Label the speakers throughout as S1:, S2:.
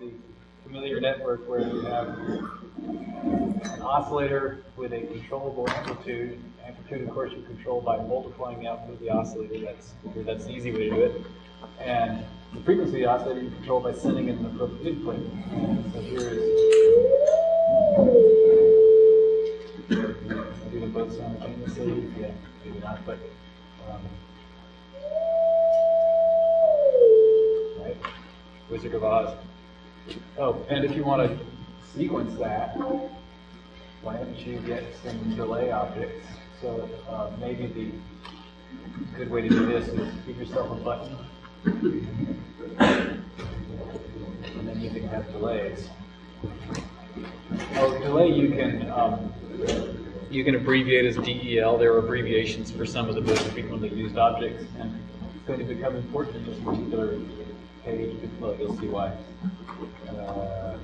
S1: the familiar network where you have an oscillator with a controllable amplitude. Amplitude, of course, you control by multiplying the output of the oscillator. That's that's the easy way to do it. And the frequency of the oscillator you control by sending it an appropriate input. So here is do them both simultaneously. Yeah, maybe not, but um, right. Wizard of Oz. Oh, and if you want to sequence that, why don't you get some delay objects? So uh, maybe the good way to do this is give yourself a button, and then you can have delays. Oh, delay you can um, you can abbreviate as DEL. There are abbreviations for some of the most frequently used objects, and it's going to become important in this particular page. Well, you'll see why. Uh,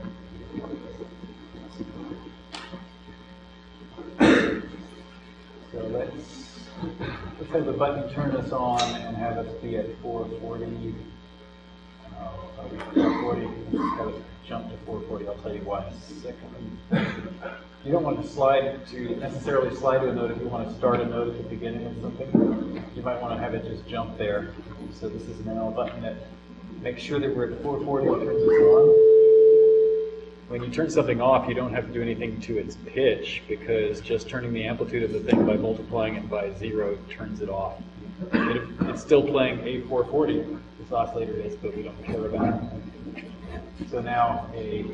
S1: so let's let's have the button turn us on and have us be at 440. Uh, 440. Got to jump to 440. I'll tell you why in a second. You don't want to slide to necessarily slide to a note if you want to start a note at the beginning of something. You might want to have it just jump there. So this is now a button that makes sure that we're at 440 and turns us on. When you turn something off, you don't have to do anything to its pitch because just turning the amplitude of the thing by multiplying it by zero turns it off. It, it's still playing A440, this oscillator is, but we don't care about it. So now a,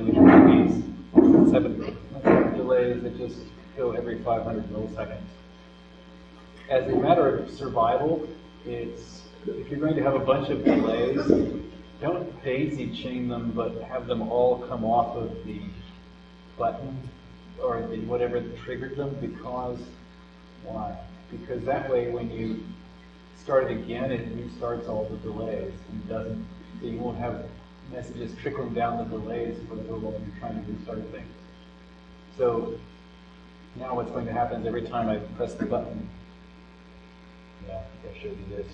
S1: we try these seven delays that just go every 500 milliseconds. As a matter of survival, it's if you're going to have a bunch of delays, don't daisy chain them, but have them all come off of the button or the whatever triggered them because why? Because that way when you start it again, it restarts all the delays and doesn't so you won't have messages trickling down the delays for the while you're trying to restart things. So now what's going to happen is every time I press the button, yeah, I showed you this.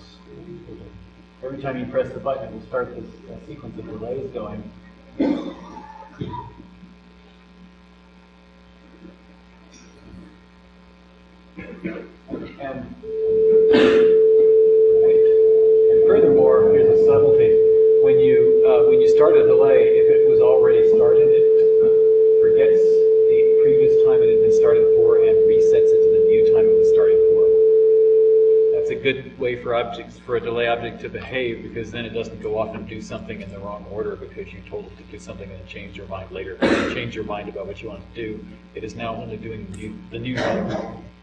S1: Every time you press the button, it will start this uh, sequence of delays going. And furthermore, here's a subtlety. When you uh, when you start a delay, if it was already started, it forgets the previous time it had been started for and resets it to the new time it was started for. That's a good way for objects for a delay object to behave because then it doesn't go off and do something in the wrong order because you told it to do something and change your mind later. If you change your mind about what you want to do, it is now only doing the new, the new thing.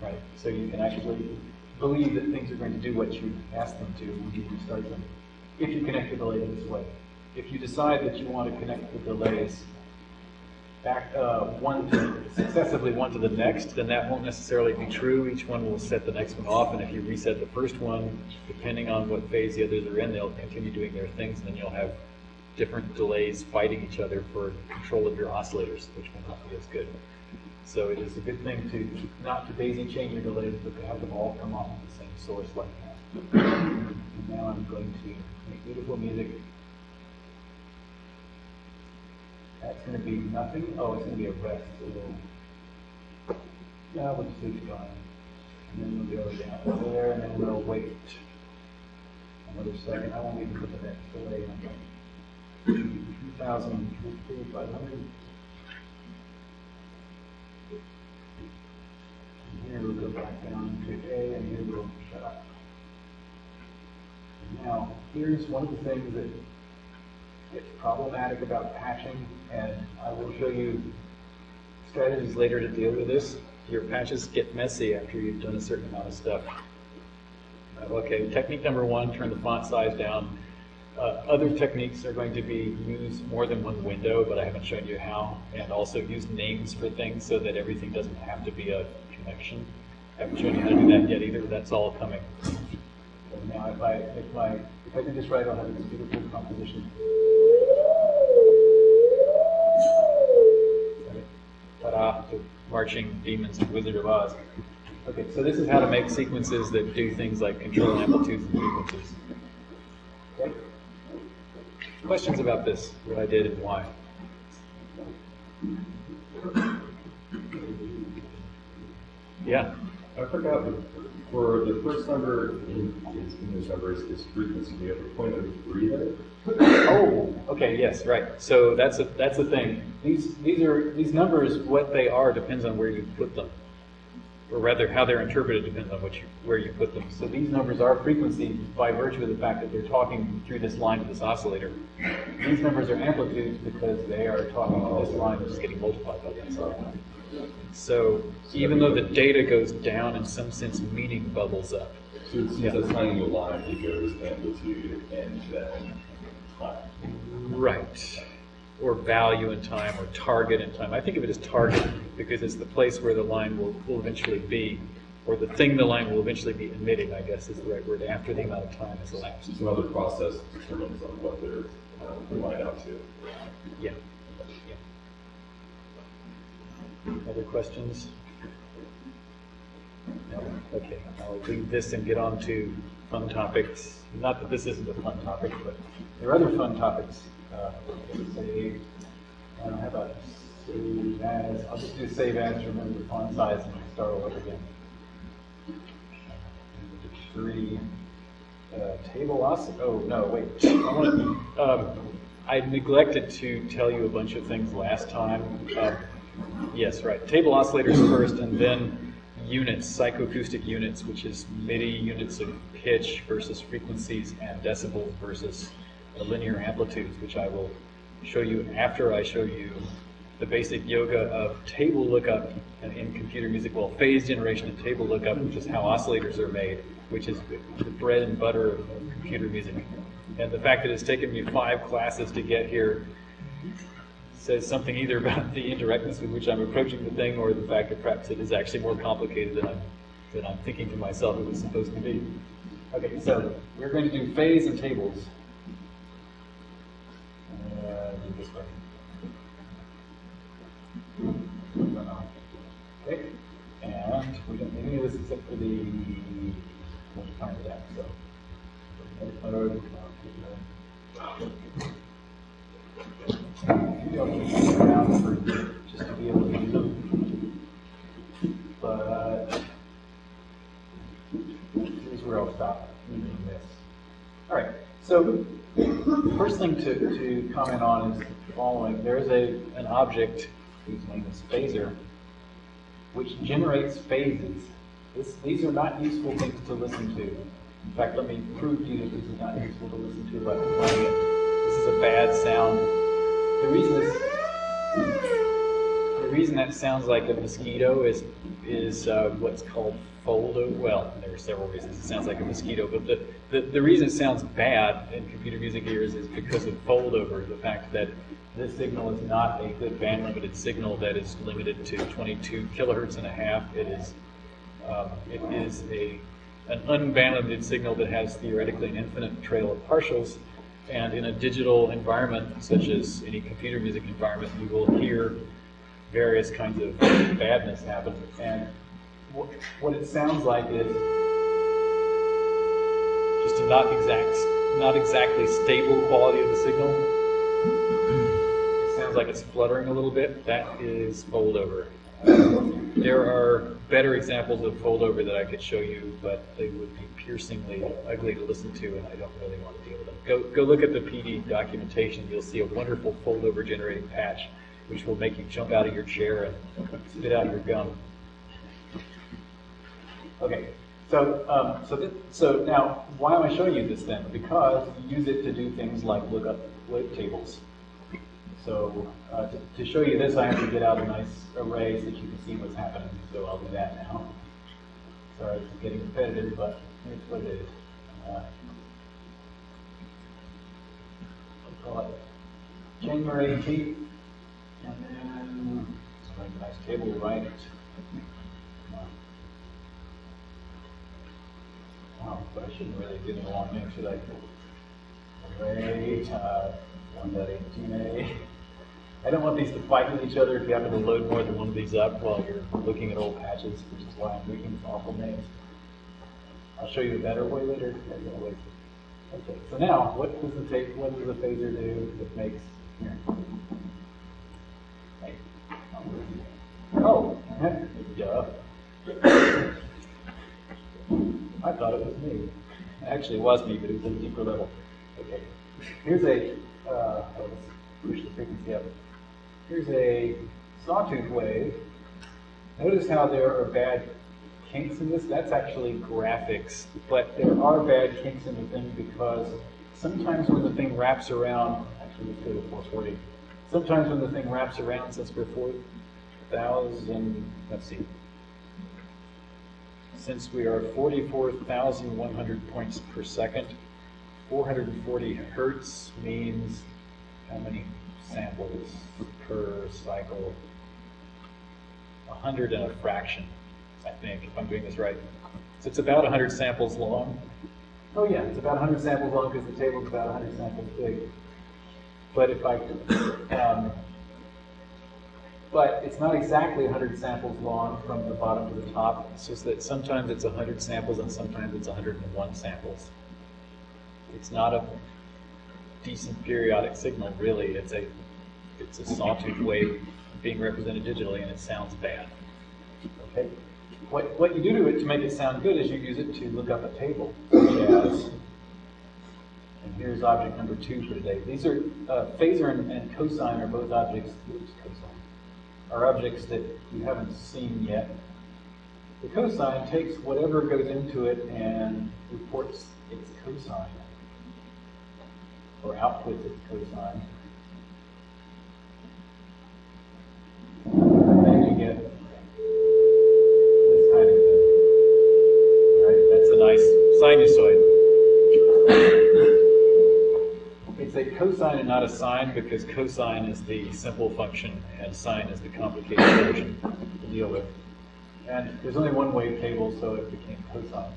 S1: Right? So you can actually believe that things are going to do what you ask them to when you restart them. If you connect the delay this way. If you decide that you want to connect the delays back uh, one to successively one to the next, then that won't necessarily be true. Each one will set the next one off, and if you reset the first one, depending on what phase the others are in, they'll continue doing their things, and then you'll have different delays fighting each other for control of your oscillators, which will not be as good. So it is a good thing to not to daisy chain your delays, but to have them all come off of the same source like that. And now I'm going to make beautiful music. That's going to be nothing. Oh, it's going to be a rest. So we'll, yeah, we'll just leave it going. And then we'll go down there, and then we'll wait another second. I won't even put the next delay in. 2,000, 500. And here we'll go back down to A, and here we'll shut up. Now, here's one of the things that gets problematic about patching, and I will show you strategies later to deal with this. Your patches get messy after you've done a certain amount of stuff. Uh, Okay, technique number one, turn the font size down. Uh, Other techniques are going to be use more than one window, but I haven't shown you how, and also use names for things so that everything doesn't have to be a connection. I haven't shown you how to do that yet either, that's all coming. So now if I, if my, if I do this right, I'll have this beautiful composition. Ta-da, to marching demons to Wizard of Oz. Okay, so this is how to make sequences that do things like control amplitudes and frequencies. Okay? Questions about this, what I did and why? Yeah,
S2: I forgot, but for the first number in, in English numbers is frequency, We have a point of three?
S1: Oh, okay, yes, right. So that's a, that's the thing. These these are these numbers. What they are depends on where you put them, or rather, how they're interpreted depends on what you where you put them. So these numbers are frequency by virtue of the fact that they're talking through this line to this oscillator. These numbers are amplitudes because they are talking to this line, which is getting multiplied by that line. So even though the data goes down, in some sense, meaning bubbles up.
S2: So it's
S1: Yeah.
S2: a tiny line, it goes amplitude and then time.
S1: Right. Or value in time, or target in time. I think of it as target because it's the place where the line will, will eventually be, or the thing the line will eventually be emitting, I guess is the right word, after the amount of time has elapsed.
S2: Some other process determines on what they're um, line out to.
S1: Yeah. yeah. Other questions? No? Okay, I'll leave this and get on to fun topics. Not that this isn't a fun topic, but there are other fun topics. Uh, say, uh, how about save as, I'll just do save as, remember the font size, and start all over again. Three, uh, table os, oh, no, wait. I um, I neglected to tell you a bunch of things last time. Uh, Yes, right. Table oscillators first, and then units, psychoacoustic units, which is MIDI units of pitch versus frequencies, and decibels versus the linear amplitudes, which I will show you after I show you the basic yoga of table lookup and in computer music, well, phase generation and table lookup, which is how oscillators are made, which is the bread and butter of computer music. And the fact that it's taken me five classes to get here says something either about the indirectness with which I'm approaching the thing or the fact that perhaps it is actually more complicated than I'm, than I'm thinking to myself it was supposed to be. Okay, so we're going to do phase and tables. Uh, do this way. Okay, and we don't need any of this except for the, we'll find it out, so. Just to be able to use them. But here's where I'll stop using this. All right, so first thing to, to comment on is the following. There's a, an object whose name is phasor, which generates phases. This, these are not useful things to listen to. In fact, let me prove to you that this is not useful to listen to by playing it. This is a bad sound. The reason the reason that sounds like a mosquito is is uh, what's called foldo. Well, there are several reasons it sounds like a mosquito, but the, the, the reason it sounds bad in computer music ears is because of foldover. The fact that this signal is not a good band limited signal that is limited to 22 kilohertz and a half. It is um, it is a an unband limited signal that has theoretically an infinite trail of partials. And in a digital environment, such as any computer music environment, you will hear various kinds of badness happen. And wh- what it sounds like is just a not exact, not exactly stable quality of the signal. It sounds like it's fluttering a little bit. That is foldover. There are better examples of foldover that I could show you, but they would be piercingly ugly to listen to, and I don't really want to deal with them. Go, go look at the PD documentation. You'll see a wonderful foldover generating patch, which will make you jump out of your chair and spit out your gum. Okay, so um, so so now why am I showing you this then? Because you use it to do things like look up tables. So uh, to, to show you this, I have to get out a nice array so that you can see what's happening. So I'll do that now. Sorry, it's getting repetitive, but here's what it is. Uh, we'll call it January 18th, and then a nice table to Oh, but I shouldn't really do the long name, should I? Uh, one dot eighteen A. I don't want these to fight with each other if you happen to load more than one of these up while you're looking at old patches, which is why I'm making awful names. I'll show you a better way later. Okay, so now, what does the tape, what does the phasor do that makes, here? Oh, duh. I thought it was me. Actually, it was me, but it was at a deeper level. Okay. Here's a, uh, let's push the frequency up. Here's a sawtooth wave. Notice how there are bad kinks in this. That's actually graphics, but there are bad kinks in the thing because sometimes when the thing wraps around, actually let's go to 440. Sometimes when the thing wraps around, since we're 4,000, let's see, since we are 44,100 points per second, 440 hertz means how many samples per cycle? 100 and a fraction, I think, if I'm doing this right. So it's about 100 samples long. Oh yeah, it's about 100 samples long because the table's about 100 samples big. But if I, um, but it's not exactly 100 samples long from the bottom to the top. It's just that sometimes it's 100 samples and sometimes it's 101 samples. It's not a decent periodic signal, really. It's a it's a sawtooth wave being represented digitally, and it sounds bad. Okay. What what you do to it to make it sound good is you use it to look up a table, such as. And here's object number two for today. These are uh, phasor and, and cosine are both objects. Oops, cosine are objects that you haven't seen yet. The cosine takes whatever goes into it and reports its cosine or outputs its cosine. And then you get this kind of thing. Right? That's a nice sinusoid. It's a cosine and not a sine because cosine is the simple function and sine is the complicated version to deal with. And there's only one wave table, so it became cosine.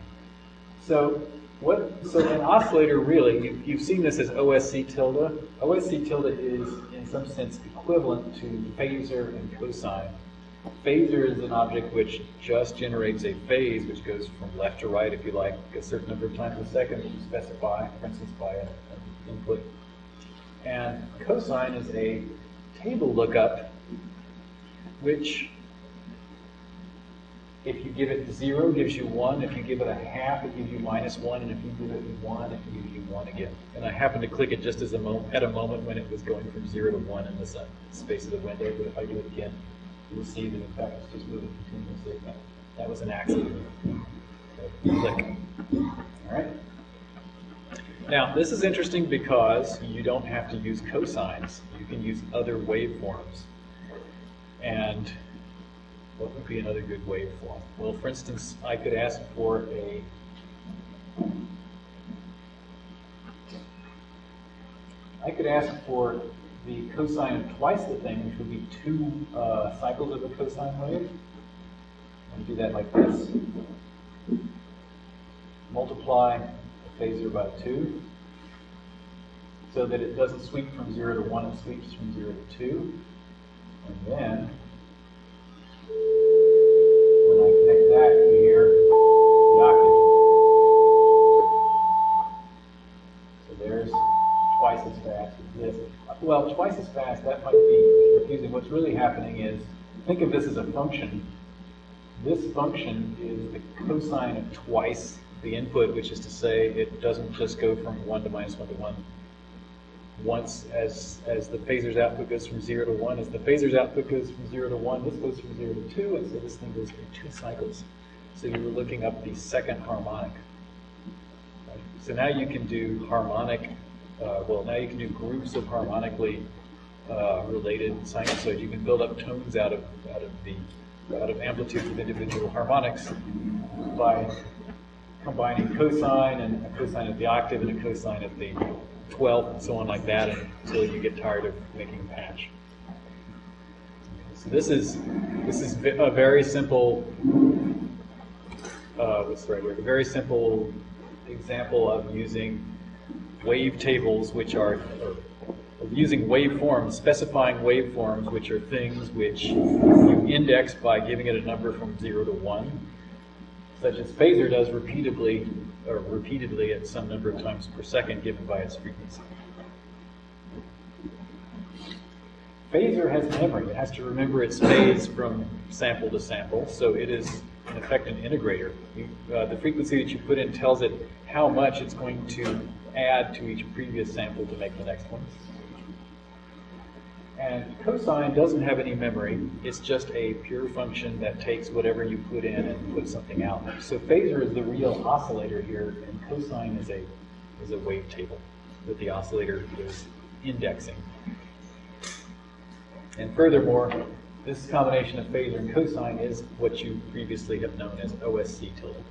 S1: So what? So an oscillator really, you, you've seen this as OSC tilde. OSC tilde is, in some sense, equivalent to phasor and cosine. Phasor is an object which just generates a phase, which goes from left to right, if you like, a certain number of times a second, which you specify, for instance, by an input. And cosine is a table lookup, which if you give it zero, gives you one. If you give it a half, it gives you minus one. And if you give it one, it gives you one again. And I happened to click it just as a mo at a moment when it was going from zero to one in the sun, uh, space of the window. But if I do it again, you'll see that in fact it's just moving continuously. That, that was an accident. So, click. All right. Now, this is interesting because you don't have to use cosines. You can use other waveforms. And what would be another good waveform? Well, for instance, I could ask for a I could ask for the cosine of twice the thing, which would be two uh, cycles of a cosine wave. And do that like this. Multiply the phasor by 2 so that it doesn't sweep from 0 to 1, it sweeps from 0 to 2. And then when I connect that to here, So there's twice as fast as this. Well, twice as fast, that might be confusing. What's really happening is, think of this as a function. This function is the cosine of twice the input, which is to say it doesn't just go from 1 to minus 1 to 1 once as as the phasor's output goes from zero to one, as the phasor's output goes from zero to one, this goes from zero to two, and so this thing goes through two cycles. So you were looking up the second harmonic. So now you can do harmonic, uh, well, now you can do groups of harmonically uh, related sinusoids. You can build up tones out of out of the out of amplitudes of individual harmonics by combining cosine and a cosine of the octave and a cosine of the twelfth and so on like that until you get tired of making a patch. So this is this is a very simple uh, what's the right word? A very simple example of using wave tables, which are using waveforms, specifying waveforms, which are things which you index by giving it a number from zero to one, such as Phasor does repeatedly or repeatedly at some number of times per second given by its frequency. Phasor has memory. It has to remember its phase from sample to sample, so it is in effect an integrator. You, uh, the frequency that you put in tells it how much it's going to add to each previous sample to make the next one. And cosine doesn't have any memory. It's just a pure function that takes whatever you put in and puts something out. So phasor is the real oscillator here, and cosine is a is a wavetable that the oscillator is indexing. And furthermore, this combination of phasor and cosine is what you previously have known as OSC tilde.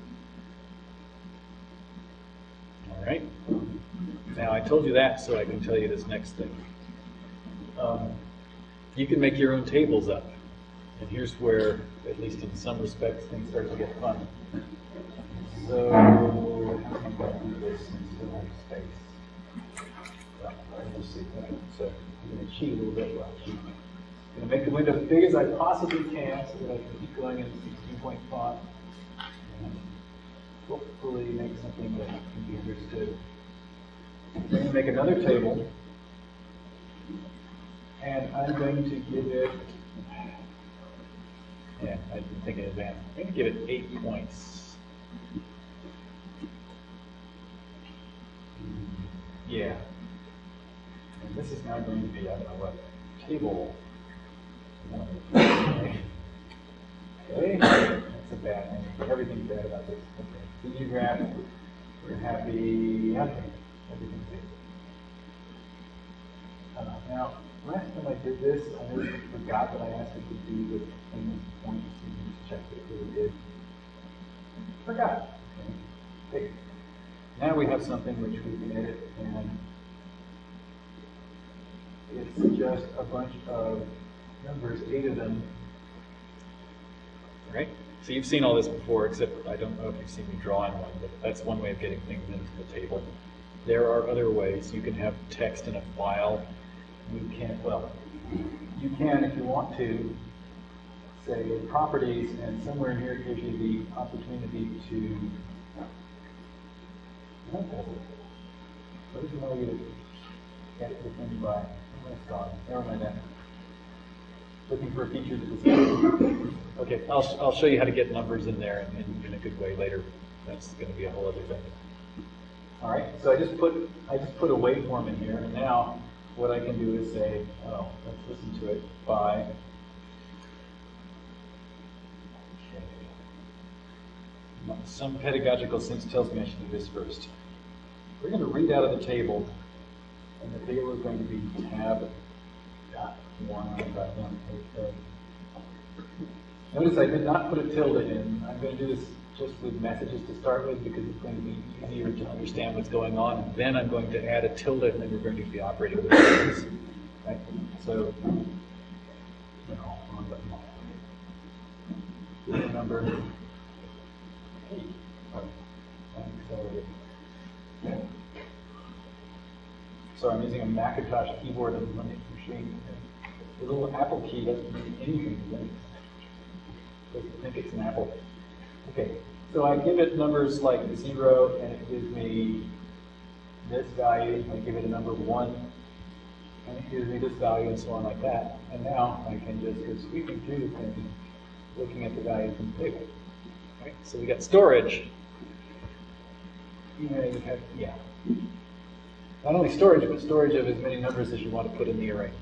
S1: All right. Now I told you that so I can tell you this next thing. Um, you can make your own tables up. And here's where, at least in some respects, things start to get fun. So, how can I do this have space? See. So, I'm going to cheat a little bit. Well, cheat. I'm going to make the window as big as I possibly can so that I can keep going in 16 point font. And hopefully make something that can be understood. I'm going to make another table. And I'm going to give it, yeah, I didn't think in advance. I'm going to give it eight points. Yeah. And this is now going to be, I don't know what, table. Okay, that's a bad thing. Everything's bad about this. Okay. New graph, we're happy, happy. Everything's good. Now, last time I did this, I forgot that I asked it to do with things points, and you just checked it really did. Forgot. Okay. Now we have something which we can edit, and it's just a bunch of numbers, eight of them. Right? So you've seen all this before, except I don't know if you've seen me drawing one, but that's one way of getting things into the table. There are other ways. You can have text in a file. You can't, well, you can, if you want to, say properties, and somewhere in here it gives you the opportunity to. What does it? What does it want you to get the thing by? Oh, it's gone. Never mind that. Looking for a feature that is. Okay, I'll, I'll show you how to get numbers in there in, in, in a good way later. That's going to be a whole other thing. All right, so I just put I just put a waveform in here, and now what I can do is say, oh, let's listen to it by. Some pedagogical sense tells me I should do this first. We're going to read out of the table, and the table is going to be tab dot one dot one. Okay. Notice I did not put a tilde in. I'm going to do this just with messages to start with because it's going to be easier to understand what's going on. And then I'm going to add a tilde and then we're going to be operating with tildes. Right? So, you know, on. Number eight. So I'm using a Macintosh keyboard and Linux machine. The little Apple key doesn't mean anything to Linux. Doesn't think it's an Apple. Okay, so I give it numbers like zero, and it gives me this value. I give it a number one, and it gives me this value, and so on like that. And now I can just go sweeping through the thing, looking at the values in the table. Right? So we got storage. You know, you have, yeah. Not only storage, but storage of as many numbers as you want to put in the array.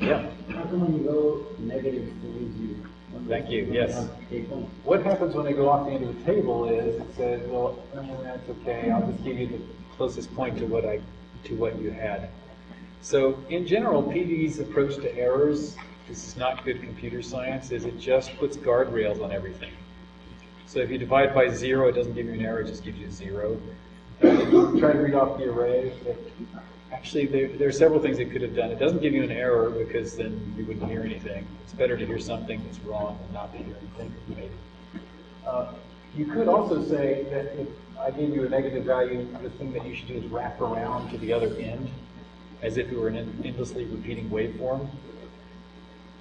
S1: Yeah.
S3: How come when you go negative, it leaves you?
S1: Thank you, yes. What happens when they go off the end of the table is it says, well, that's okay, I'll just give you the closest point to what I, to what you had. So in general, PD's approach to errors this is not good computer science, is it just puts guardrails on everything. So if you divide by zero, it doesn't give you an error, it just gives you zero. Try to read off the array, actually, there, there are several things it could have done. It doesn't give you an error because then you wouldn't hear anything. It's better to hear something that's wrong than not to hear anything, maybe. Uh, you could also say that if I gave you a negative value, the thing that you should do is wrap around to the other end, as if it were an endlessly repeating waveform.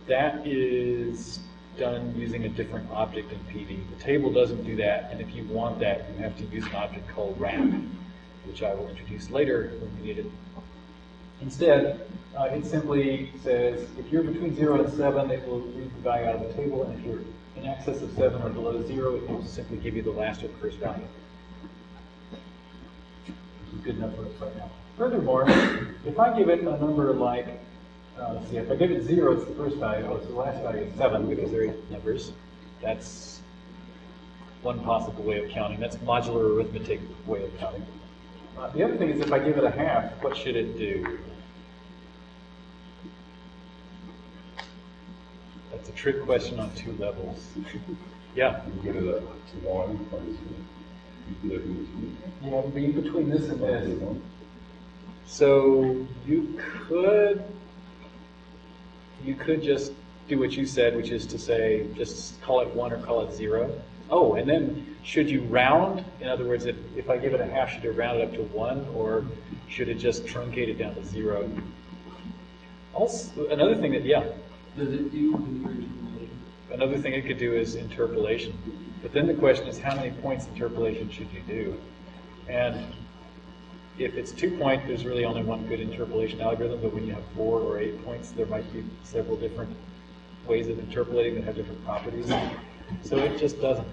S1: That is done using a different object in PD. The table doesn't do that, and if you want that, you have to use an object called wrap, which I will introduce later when we need it. Instead, uh, it simply says if you're between 0 and 7, it will read the value out of the table, and if you're in excess of 7 or below 0, it will simply give you the last or first value. Good enough for us right now. Furthermore, if I give it a number like, uh, let's see, if I give it 0, it's the first value, oh, so the last value is 7 because they're numbers. That's one possible way of counting. That's modular arithmetic way of counting. Uh, the other thing is if I give it a half, what should it do? That's a trick question on two levels. yeah.
S2: You get it at one, or is it- you live in
S1: Yeah, be between this and this. So you could you could just do what you said, which is to say just call it one or call it zero. Oh, and then should you round? In other words, if, if I give it a half, should it round it up to one, or should it just truncate it down to zero? Also, another thing that yeah,
S3: Does it do?
S1: Another thing it could do is interpolation. But then the question is how many points interpolation should you do? And if it's two point, there's really only one good interpolation algorithm, but when you have four or eight points, there might be several different ways of interpolating that have different properties. So it just doesn't.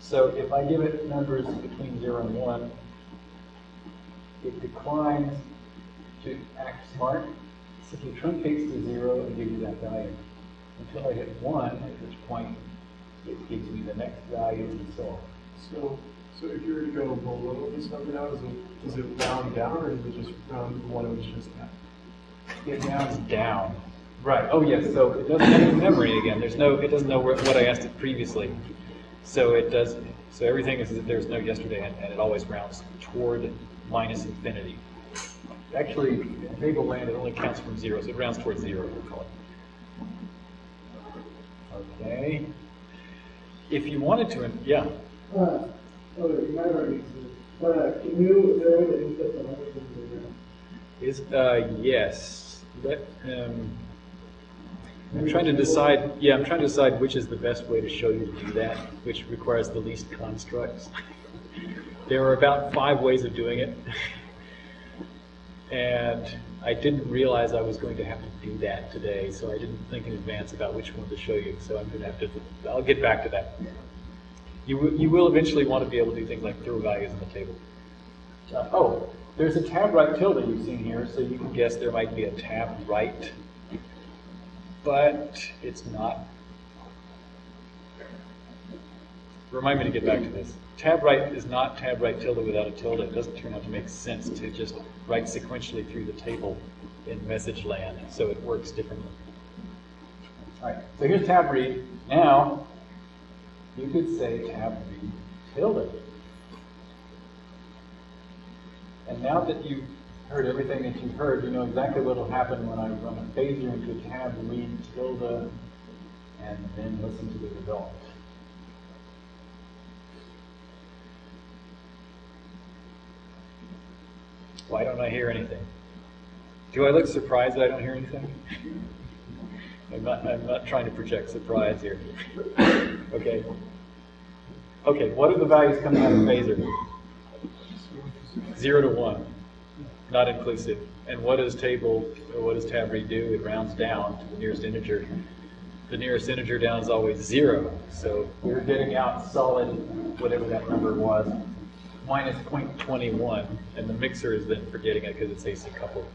S1: So if I give it numbers between zero and one, it declines to act smart, simply truncates to zero and gives you that value until I hit one, at which point it gives me the next value and so on.
S4: So, so if you were to go below this number now, does it, does it round down or does it just round to one it was just at?
S1: It rounds down. Right, oh yes, so it doesn't have memory again. There's no, it doesn't know where- what I asked it previously. So it does, so everything is that there's no yesterday and, and it always rounds toward minus infinity. Actually, table land, it only counts from zero, so it rounds towards zero, we'll call it. Okay. If you wanted to, yeah,
S5: Uh, okay, my writing is, uh, can you, is there a way to input the numbers into the,
S1: Is, uh, yes. Let, um, I'm trying to decide, yeah, I'm trying to decide which is the best way to show you to do that, which requires the least constructs. There are about five ways of doing it. And I didn't realize I was going to have to do that today, so I didn't think in advance about which one to show you, so I'm going to have to, I'll get back to that. You, you will eventually want to be able to do things like throw values in the table. Uh, oh, there's a tab write tilde you've seen here, so you can guess there might be a tab write, but it's not. Remind me to get back to this. Tab write is not tab write tilde without a tilde. It doesn't turn out to make sense to just write sequentially through the table in message land, so it works differently. All right, so here's tab read. Now, you could say tab read tilde. And now that you've heard everything that you've heard, you know exactly what will happen when I run a phasor into tab read tilde and then listen to the result. Why don't I hear anything? Do I look surprised that I don't hear anything? I'm not, I'm not trying to project surprise here. Okay. Okay, what are the values coming out of phasor? Zero to one, not inclusive. And what does table, or what does tab read do? It rounds down to the nearest integer. The nearest integer down is always zero, so we're getting out solid, whatever that number was, minus 0.21, and the mixer is then forgetting it because it's AC coupled.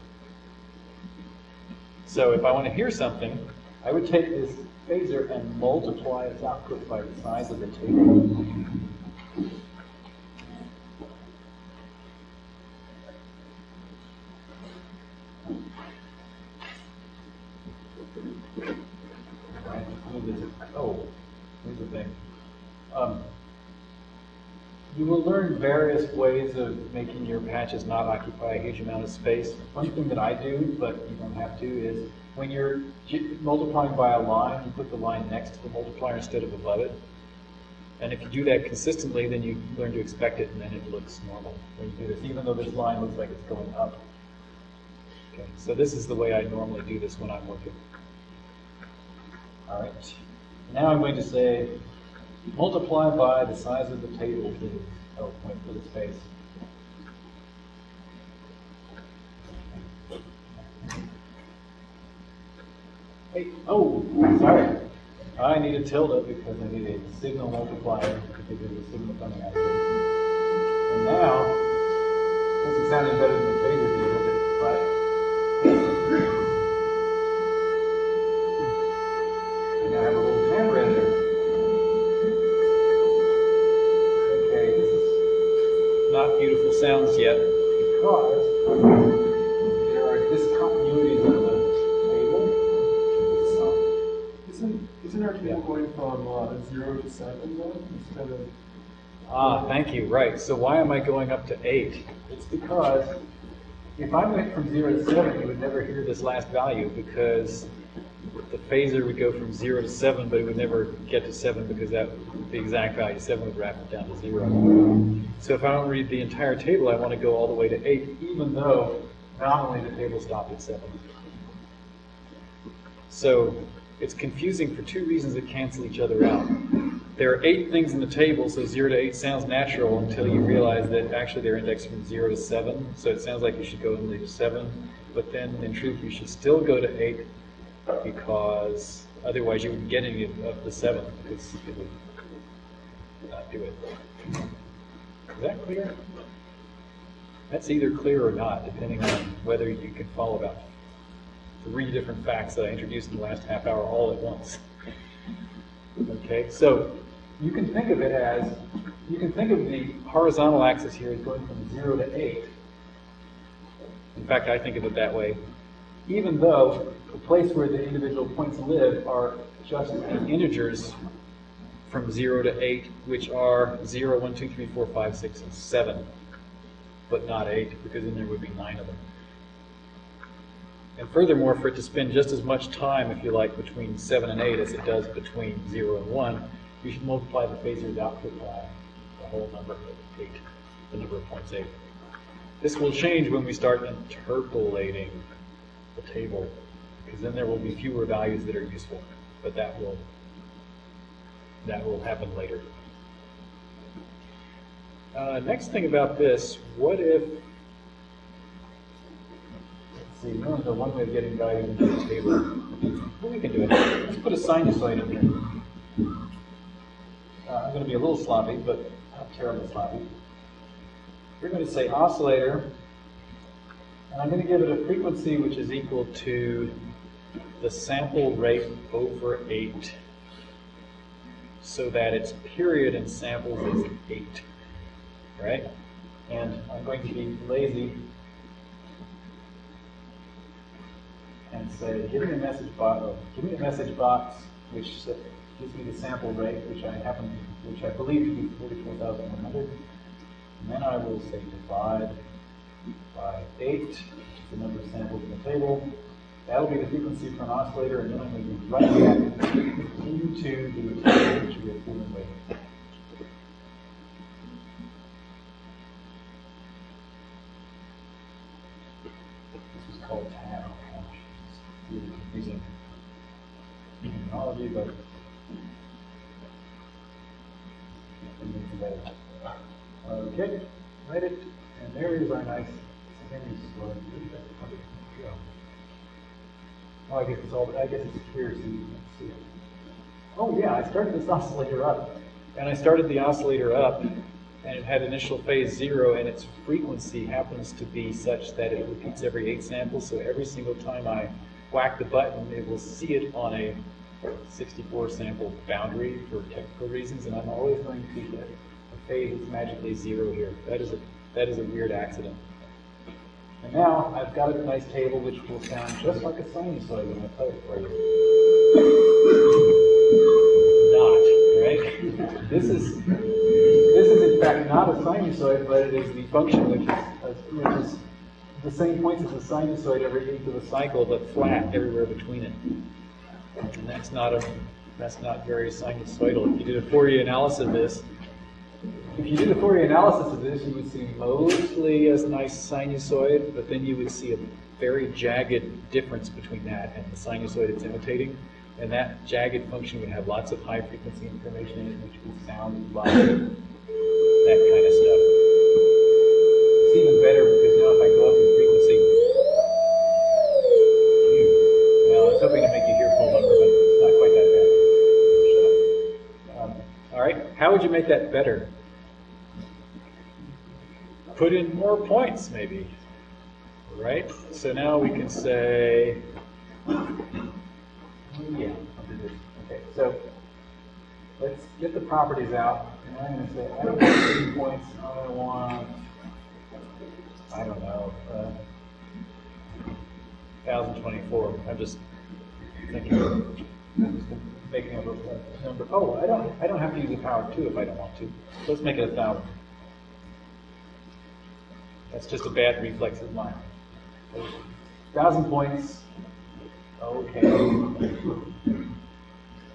S1: So if I want to hear something, I would take this phasor and multiply its output by the size of the table. this. Oh, here's the thing. Um, you will learn various ways of making your patches not occupy a huge amount of space. One thing that I do, but you don't have to, is when you're multiplying by a line, you put the line next to the multiplier instead of above it. And if you do that consistently, then you learn to expect it, and then it looks normal when you do this, even though this line looks like it's going up. Okay, so this is the way I normally do this when I'm working. All right. Now I'm going to say multiply by the size of the table, please. Oh, wait for the space. Hey, oh, sorry. I need a tilde because I need a signal multiplier because there's a signal coming out of it. And now, this is sounding better than the phasor did, does sounds yet because there are discontinuities in the table.
S4: Isn't, isn't our table going from uh, zero to seven then, instead of,
S1: Ah, thank you, right. So why am I going up to eight? It's because if I went from zero to seven, you would never hear this last value because the phasor would go from zero to seven, but it would never get to seven because that the exact value seven would wrap it down to zero. So if I don't read the entire table, I want to go all the way to eight, even though nominally the table stopped at seven. So it's confusing for two reasons that cancel each other out. There are eight things in the table, so zero to eight sounds natural until you realize that actually they're indexed from zero to seven. So it sounds like you should go and leave seven, but then in truth you should still go to eight because otherwise you wouldn't get any of of the seven because it would not do it. Is that clear? That's either clear or not, depending on whether you can follow about three different facts that I introduced in the last half hour all at once. Okay, so you can think of it as, you can think of the horizontal axis here as going from 0 to 8. In fact, I think of it that way. Even though the place where the individual points live are just the integers from 0 to 8, which are 0, 1, 2, 3, 4, 5, 6, and 7, but not 8, because then there would be 9 of them. And furthermore, for it to spend just as much time, if you like, between 7 and 8 as it does between 0 and 1, you should multiply the phasor's output uh, by the whole number of 8, the number of points 8. This will change when we start interpolating the table, because then there will be fewer values that are useful, but that will, that will happen later. Uh, next thing about this, what if See, we only one way of getting value into the table. Well, we can do it. Let's put a sinusoid in here. Uh, I'm going to be a little sloppy, but not terribly sloppy. We're going to say oscillator, and I'm going to give it a frequency which is equal to the sample rate over 8, so that its period in samples is 8, right? And I'm going to be lazy and say, give me a message box, give me a message box which gives me the sample rate, which I happen, which I believe to be forty-four thousand one hundred. And then I will say divide by eight, which is the number of samples in the table. That'll be the frequency for an oscillator, and then I'm going to run that into the table which we are dealing with. This is called tab. It's really confusing terminology, but. Okay, write it, and there is our nice secondary story. Oh, I guess it's all, I guess it's clear so you can see it. Oh, yeah, I started this oscillator up, and I started the oscillator up, and it had initial phase zero, and its frequency happens to be such that it repeats every eight samples, so every single time I whack the button, it will see it on a 64 sample boundary for technical reasons, and I'm always going to get a phase that's magically zero here. That is a, that is a weird accident. And now I've got a nice table which will sound just like a sinusoid when I play it for you. Not, right? this is this is in fact not a sinusoid, but it is the function which is which is the same points as a sinusoid every eighth of a cycle, but flat everywhere between it. And that's not a that's not very sinusoidal. If you did a Fourier analysis of this, if you did the Fourier analysis of this, you would see mostly a nice sinusoid, but then you would see a very jagged difference between that and the sinusoid it's imitating. And that jagged function would have lots of high frequency information in it, which would sound like that kind of stuff. It's even better because now if I go up in frequency, well, I was hoping to make you hear full number, but it's not quite that bad. Um, all right, how would you make that better? Put in more points, maybe. Right? So now we can say, yeah. Okay, so let's get the properties out. And I'm going to say, I don't want three points, I want, I don't know, uh, 1024. I'm just thinking, making up a number. Oh, I don't, I don't have to use the power two if I don't want to. Let's make it a thousand. That's just a bad reflex of mine. Thousand points. Okay.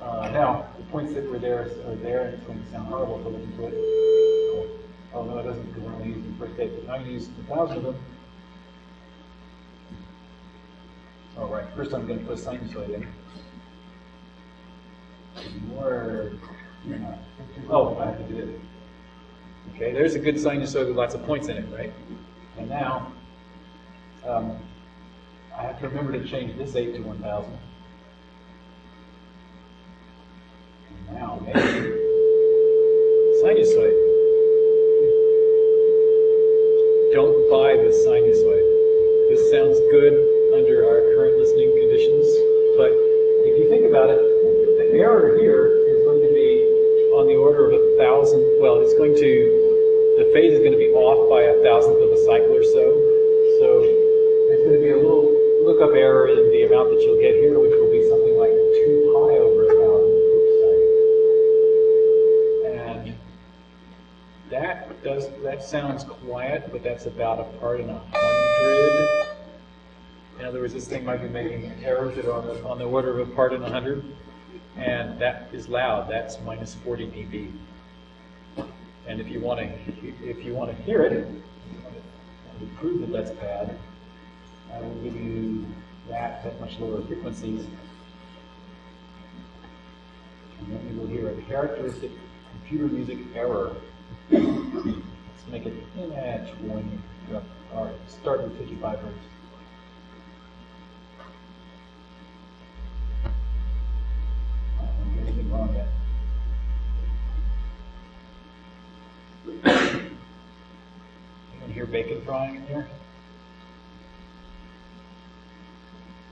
S1: Uh, now, the points that were there are there, and it's going to sound horrible to listen to it. Oh, no, it doesn't because I'm to use the first eight, but I'm going to use a thousand of them. All right, first I'm going to put a sinusoid in. More. Oh, I have to do it. Okay, there's a good sinusoid with lots of points in it, right? And now, um, I have to remember to change this 8 to 1000. And Now, maybe sinusoid. Don't buy the sinusoid. This sounds good under our current listening conditions, but if you think about it, the error here is going to be on the order of a thousand. Well, it's going to, phase is going to be off by a thousandth of a cycle or so. So there's going to be a little lookup error in the amount that you'll get here, which will be something like 2 pi over a thousand. And that does that sounds quiet, but that's about a part in a hundred. In other words, this thing might be making errors that are on the, on the order of a part in a hundred, and that is loud. That's minus 40 dB. And if you want to, if you want to hear it, to prove that that's bad, I will give you that at much lower frequencies. And then you will hear a characteristic computer music error. Let's make it in at 20. All right, start with 55 hertz. Hear in here?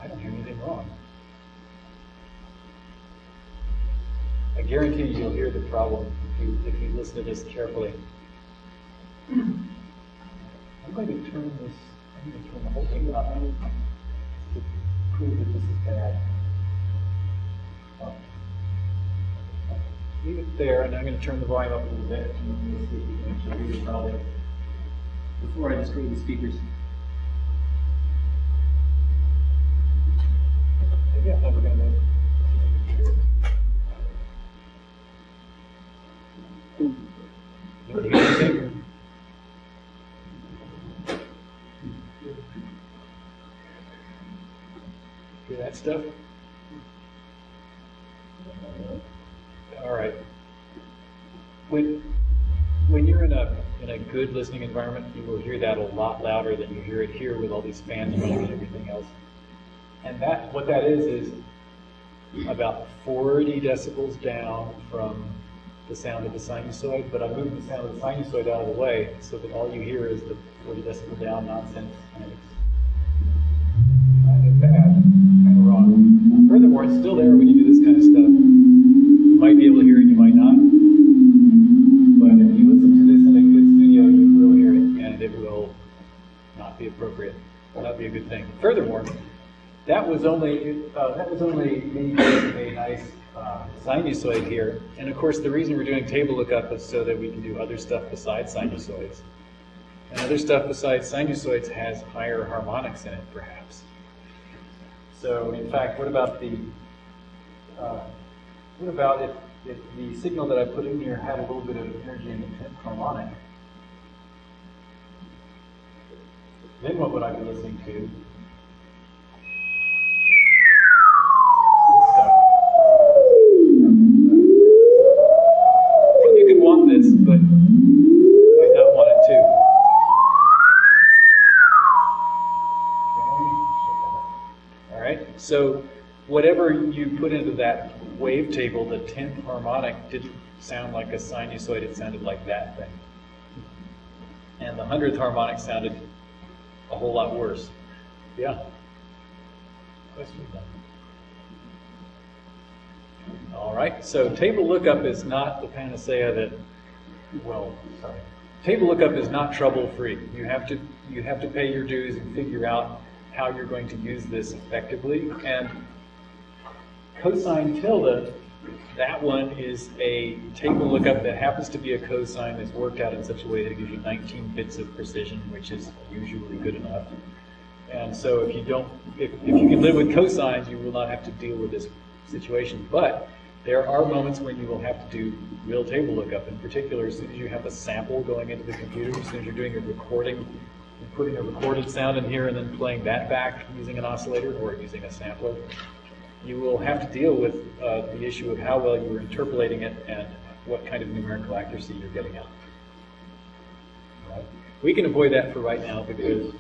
S1: I don't hear anything wrong. I guarantee you you'll hear the problem if you, if you listen to this carefully. I'm going to turn this, I'm going to turn the whole thing up to prove that this is bad. Leave it there, and I'm going to turn the volume up a little bit.
S3: Before I destroy the speakers,
S1: Maybe never know. You hear anything? Hear that stuff? All right. When, when you're in a, in a good listening environment, you will hear that a lot louder than you hear it here with all these fans running and everything else. And that, what that is, is about 40 decibels down from the sound of the sinusoid, but I moved the sound of the sinusoid out of the way so that all you hear is the 40 decibel down nonsense, and it's kind of bad, kind of wrong. Furthermore, it's still there when you do was only uh, that was only a nice uh, sinusoid here. And of course, the reason we're doing table lookup is so that we can do other stuff besides sinusoids. And other stuff besides sinusoids has higher harmonics in it, perhaps. So, in fact, what about the uh, what about if, if the signal that I put in here had a little bit of energy in the tenth harmonic? Then what would I be listening to? Wavetable, the tenth harmonic didn't sound like a sinusoid. It sounded like that thing. And the hundredth harmonic sounded a whole lot worse. Yeah. Question. All right. So table lookup is not the panacea that. Well, sorry. Table lookup is not trouble-free. You have to you have to pay your dues and figure out how you're going to use this effectively. And cosine tilde, that one is a table lookup that happens to be a cosine that's worked out in such a way that it gives you 19 bits of precision, which is usually good enough. And so if you don't, if, if you can live with cosines, you will not have to deal with this situation. But there are moments when you will have to do real table lookup. In particular, as soon as you have a sample going into the computer, as soon as you're doing a recording, putting a recorded sound in here and then playing that back using an oscillator or using a sampler, you will have to deal with uh, the issue of how well you are interpolating it and what kind of numerical accuracy you're getting out. Right? We can avoid that for right now because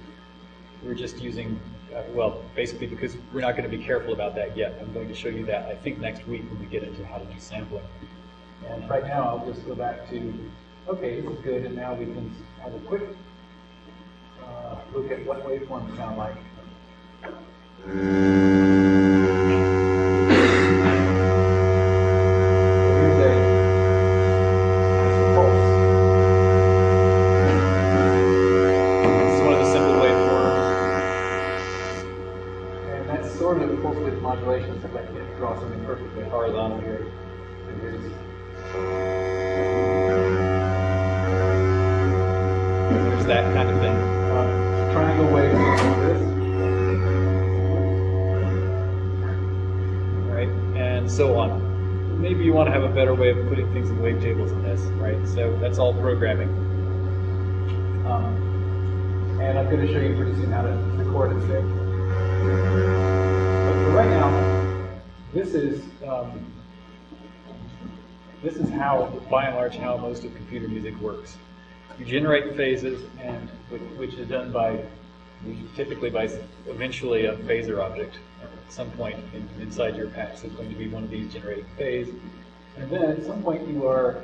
S1: we're just using, uh, well, basically because we're not going to be careful about that yet. I'm going to show you that, I think, next week when we get into how to do sampling. And right now, I'll just go back to, okay, this is good, and now we can have a quick uh, look at what waveforms sound like. That kind of thing. Uh, triangle waveform like this. right? And so on. Maybe you want to have a better way of putting things in wavetables than this, right? So that's all programming. Um, and I'm going to show you pretty soon how to record it there. But for right now, this is um, this is how, by and large, how most of computer music works. You generate phases, and which is done by typically by eventually a phasor object at some point in, inside your patch. is going to be one of these generating phase. And then at some point you are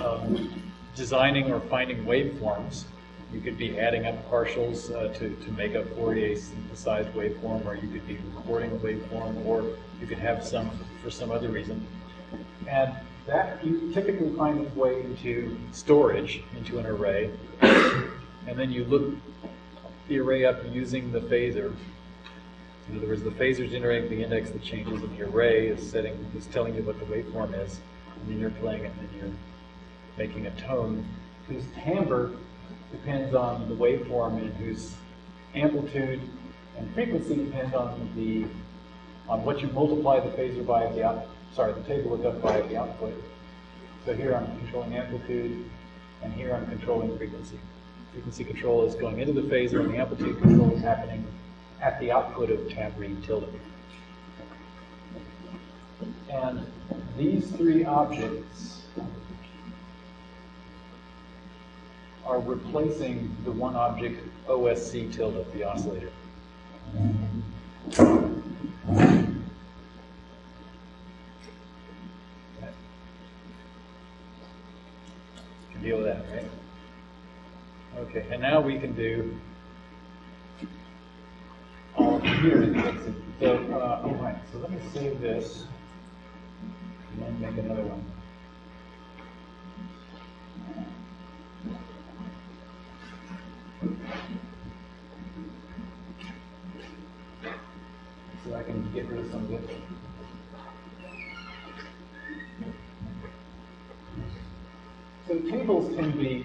S1: um, designing or finding waveforms. You could be adding up partials uh, to, to make a Fourier synthesized waveform, or you could be recording a waveform, or you could have some for some other reason. And that you typically find its way into storage, into an array. And then you look the array up using the phasor. In other words, the phasor is generating the index that changes, and the array is setting is telling you what the waveform is, and then you're playing it, and then you're making a tone whose timbre depends on the waveform and whose amplitude and frequency depends on the on what you multiply the phasor by at the out sorry the table lookup by the output. So here I'm controlling amplitude, and here I'm controlling frequency. Frequency control is going into the phasor, and the amplitude control is happening at the output of tab read tilde. And these three objects are replacing the one object OSC tilde, the oscillator. You can deal with that, right? Okay, and now we can do all computer music. So, uh, all right, so let me save this and then make another one. So I can get rid of some of this. Tables can be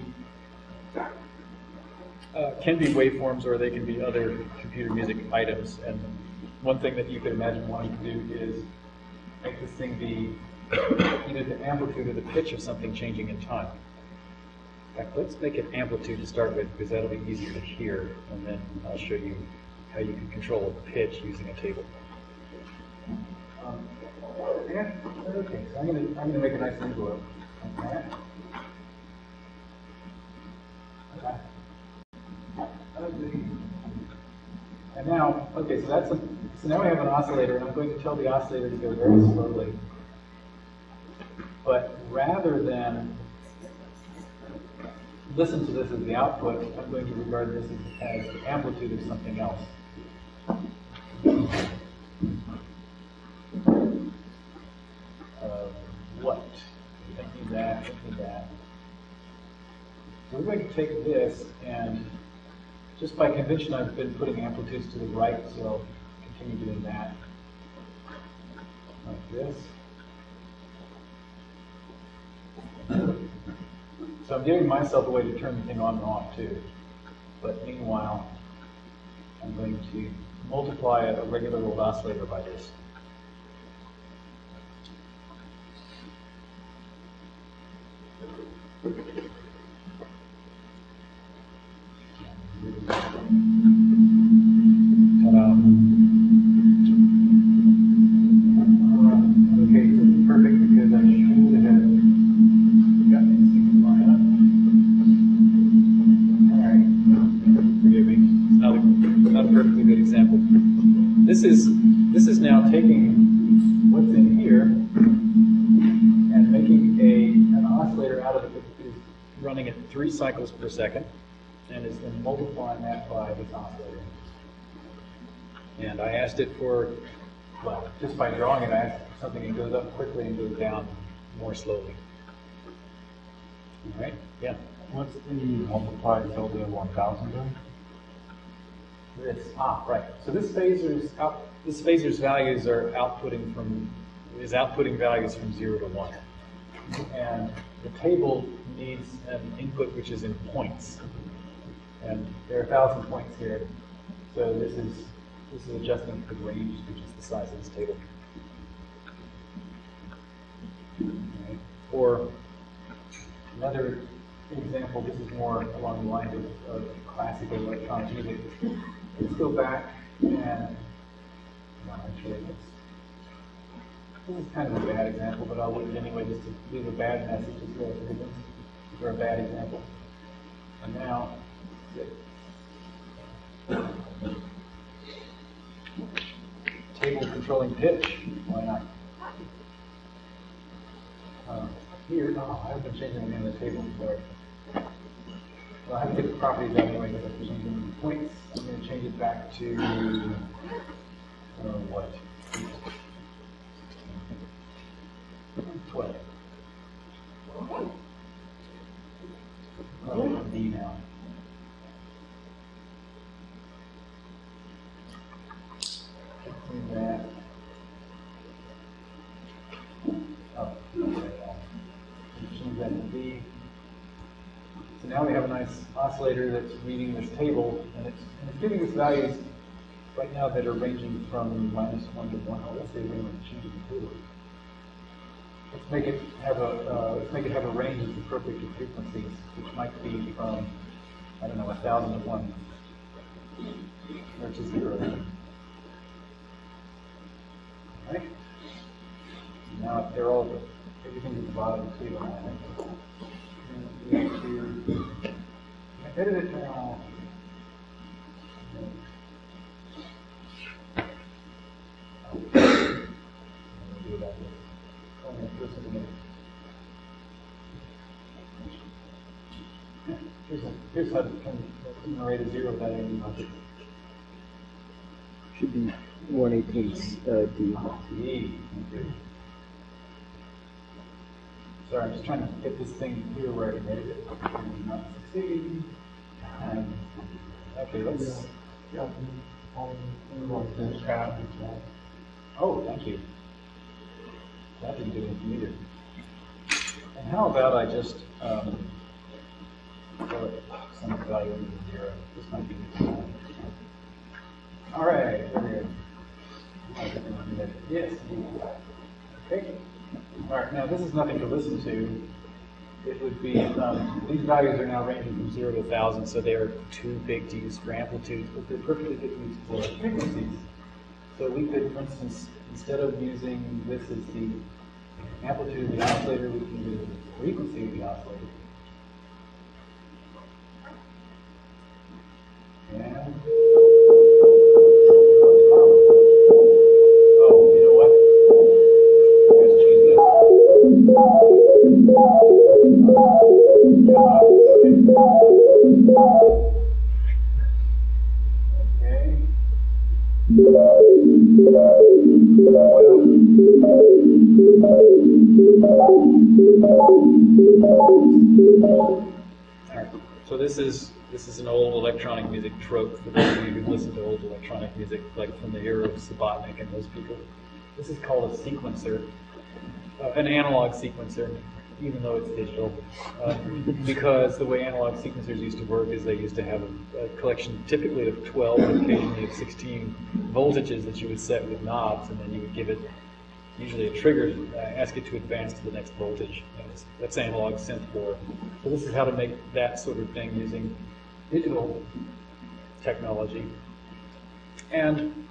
S1: uh, can be waveforms or they can be other computer music items. And one thing that you could imagine wanting to do is make this thing be either the amplitude or the pitch of something changing in time. In fact, let's make it amplitude to start with because that'll be easier to hear, and then I'll show you how you can control a pitch using a table. Um, yeah, okay, so I'm I'm gonna make a nice envelope. Okay. And now, okay, so that's a, so now we have an oscillator, and I'm going to tell the oscillator to go very slowly. But rather than listen to this as the output, I'm going to regard this as, as the amplitude of something else. Uh, what? Thinking that, thinking that. We're going to take this and just by convention I've been putting amplitudes to the right, so I'll continue doing that. Like this. So I'm giving myself a way to turn the thing on and off too. But meanwhile, I'm going to multiply a regular old oscillator by this. Three cycles per second multiplying that by this oscillator. And I asked it for, well, just by drawing it, I asked for something that goes up quickly and goes down more slowly. All right, yeah.
S6: What's the multiply tilde one thousand doing?
S1: This, ah, right. So this phasor's out, this phasor's values are outputting from, is outputting values from zero to one. And the table needs an input which is in points. And there are a thousand points here. So this is, this is adjusting the range, which is the size of this table. Okay. Or another example, this is more along the lines of, of classical electronic music. Let's go back and, well, actually, this is kind of a bad example, but I'll leave it anyway just to leave a bad message as well for for a bad example. And now. Table controlling pitch, why not? Uh, Here, oh, I haven't changed anything in the table, sorry. Well, I have to get the properties out anyway, because I'm changing the points. I'm going to change it back to, uh, what? Twelve. Oh, D now. Move that. Oh, okay. Change that to D. So now we have a nice oscillator that's reading this table, and it's, and it's giving us values right now that are ranging from minus one to one. Oh, let's say we want to change the table. Let's make it have a uh, let's make it have a range that's appropriate to frequencies, which might be from I don't know a thousand to one, to zero. Right? Now they're all everything's at the bottom the table. I think. Edit it now. Here's how to a zero without any logic.
S7: Should be one eighteenth uh, D.
S1: D. Sorry, I'm just trying to get this thing here where I can edit it. and Not succeeding. And, okay, let's,
S4: Yeah.
S1: Oh, thank you. That didn't do anything either. And how about I just, um, it some value into zero? This might be good. All right. Yes. Okay. All right, now this is nothing to listen to. It would be, um, these values are now ranging from zero to thousand, so they are too big to use for amplitudes, but they're perfectly good to use for frequencies. So we could, for instance, instead of using this as the amplitude of the oscillator, we can use the frequency of the oscillator. And. So this is this is an old electronic music trope for those of you who listen to old electronic music, like from the era of Subotnick and those people. This is called a sequencer, uh, an analog sequencer, even though it's digital, uh, because the way analog sequencers used to work is they used to have a, a collection typically of 12, occasionally of 16 voltages that you would set with knobs, and then you would give it usually a trigger, uh, ask it to advance to the next voltage. That's analog synth 4. So this is how to make that sort of thing using digital technology. And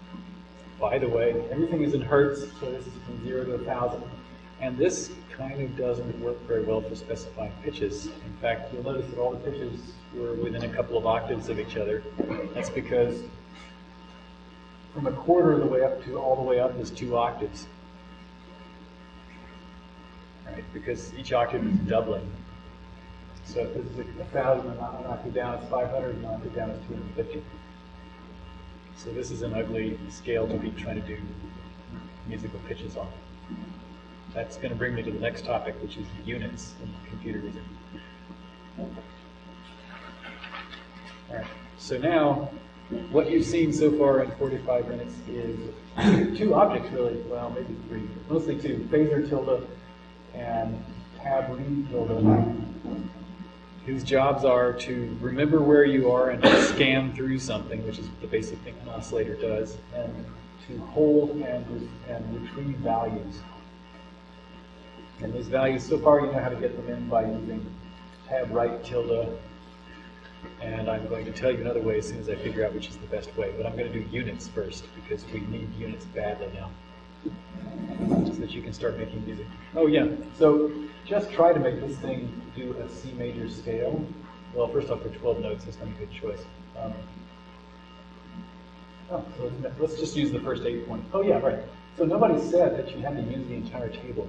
S1: by the way, everything is in hertz, so this is from 0 to a 1,000. And this kind of doesn't work very well for specifying pitches. In fact, you'll notice that all the pitches were within a couple of octaves of each other. That's because from a quarter of the way up to all the way up is two octaves. Right? Because each octave is doubling. So if this is a thousand and an octave down, it's 500, and an octave down is 250. So this is an ugly scale to be trying to do musical pitches on. That's going to bring me to the next topic, which is units in computer music. All right. So now, what you've seen so far in 45 minutes is two objects, really. Well, maybe three, mostly two: phasor tilde and tab read tilde, whose jobs are to remember where you are and scan through something, which is the basic thing an oscillator does, and to hold and, and retrieve values. And these values, so far you know how to get them in by using tab write tilde. And I'm going to tell you another way as soon as I figure out which is the best way. But I'm going to do units first because we need units badly now. So that you can start making music. Oh yeah, so just try to make this thing do a C major scale. Well, first off, for 12 notes, that's not a good choice. Um, oh, so let's- let's just use the first eight points. Oh yeah, right. So nobody said that you had to use the entire table.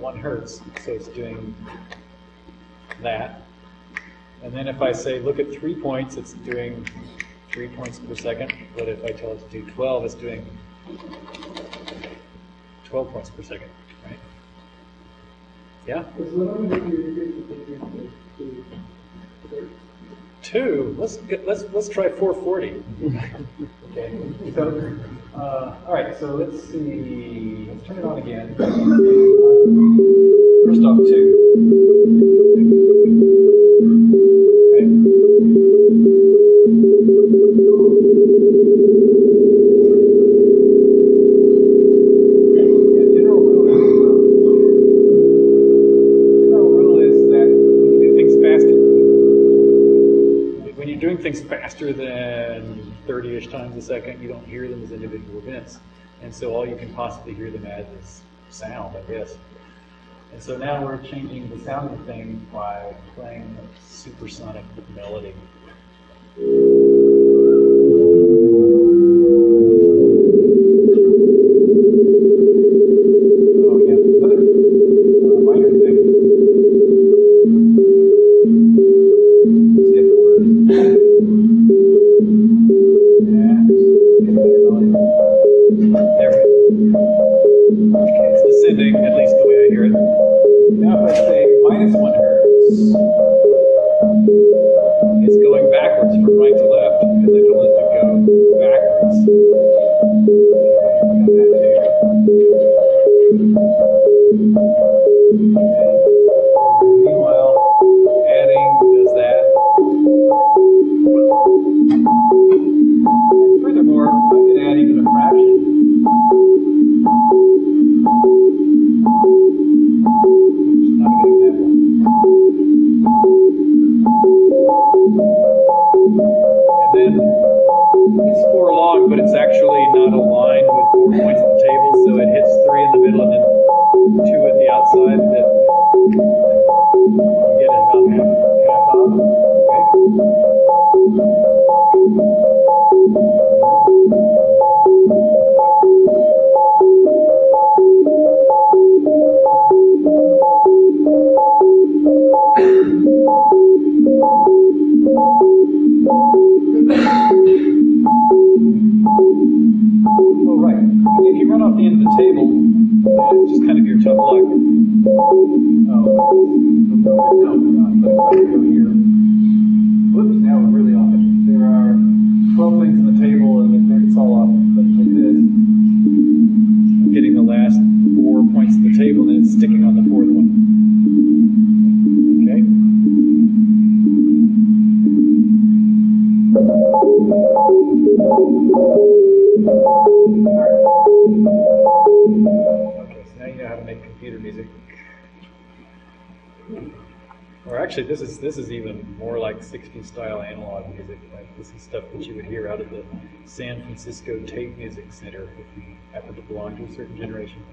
S1: 1 hertz, so it's doing that. And then if I say look at three points, it's doing three points per second. But if I tell it to do 12, it's doing 12 points per second, right? Yeah? Two. Let's get, let's let's try 440. okay. So uh, all right. So let's see. Let's turn it on again. First off, two. Faster than 30-ish times a second, you don't hear them as individual events. And so all you can possibly hear them as is sound, I guess. And so now we're changing the sound of the thing by playing a supersonic melody. Actually, this is this is even more like 60s style analog music. Like this is stuff that you would hear out of the San Francisco Tape Music Center if you happen to belong to a certain generation.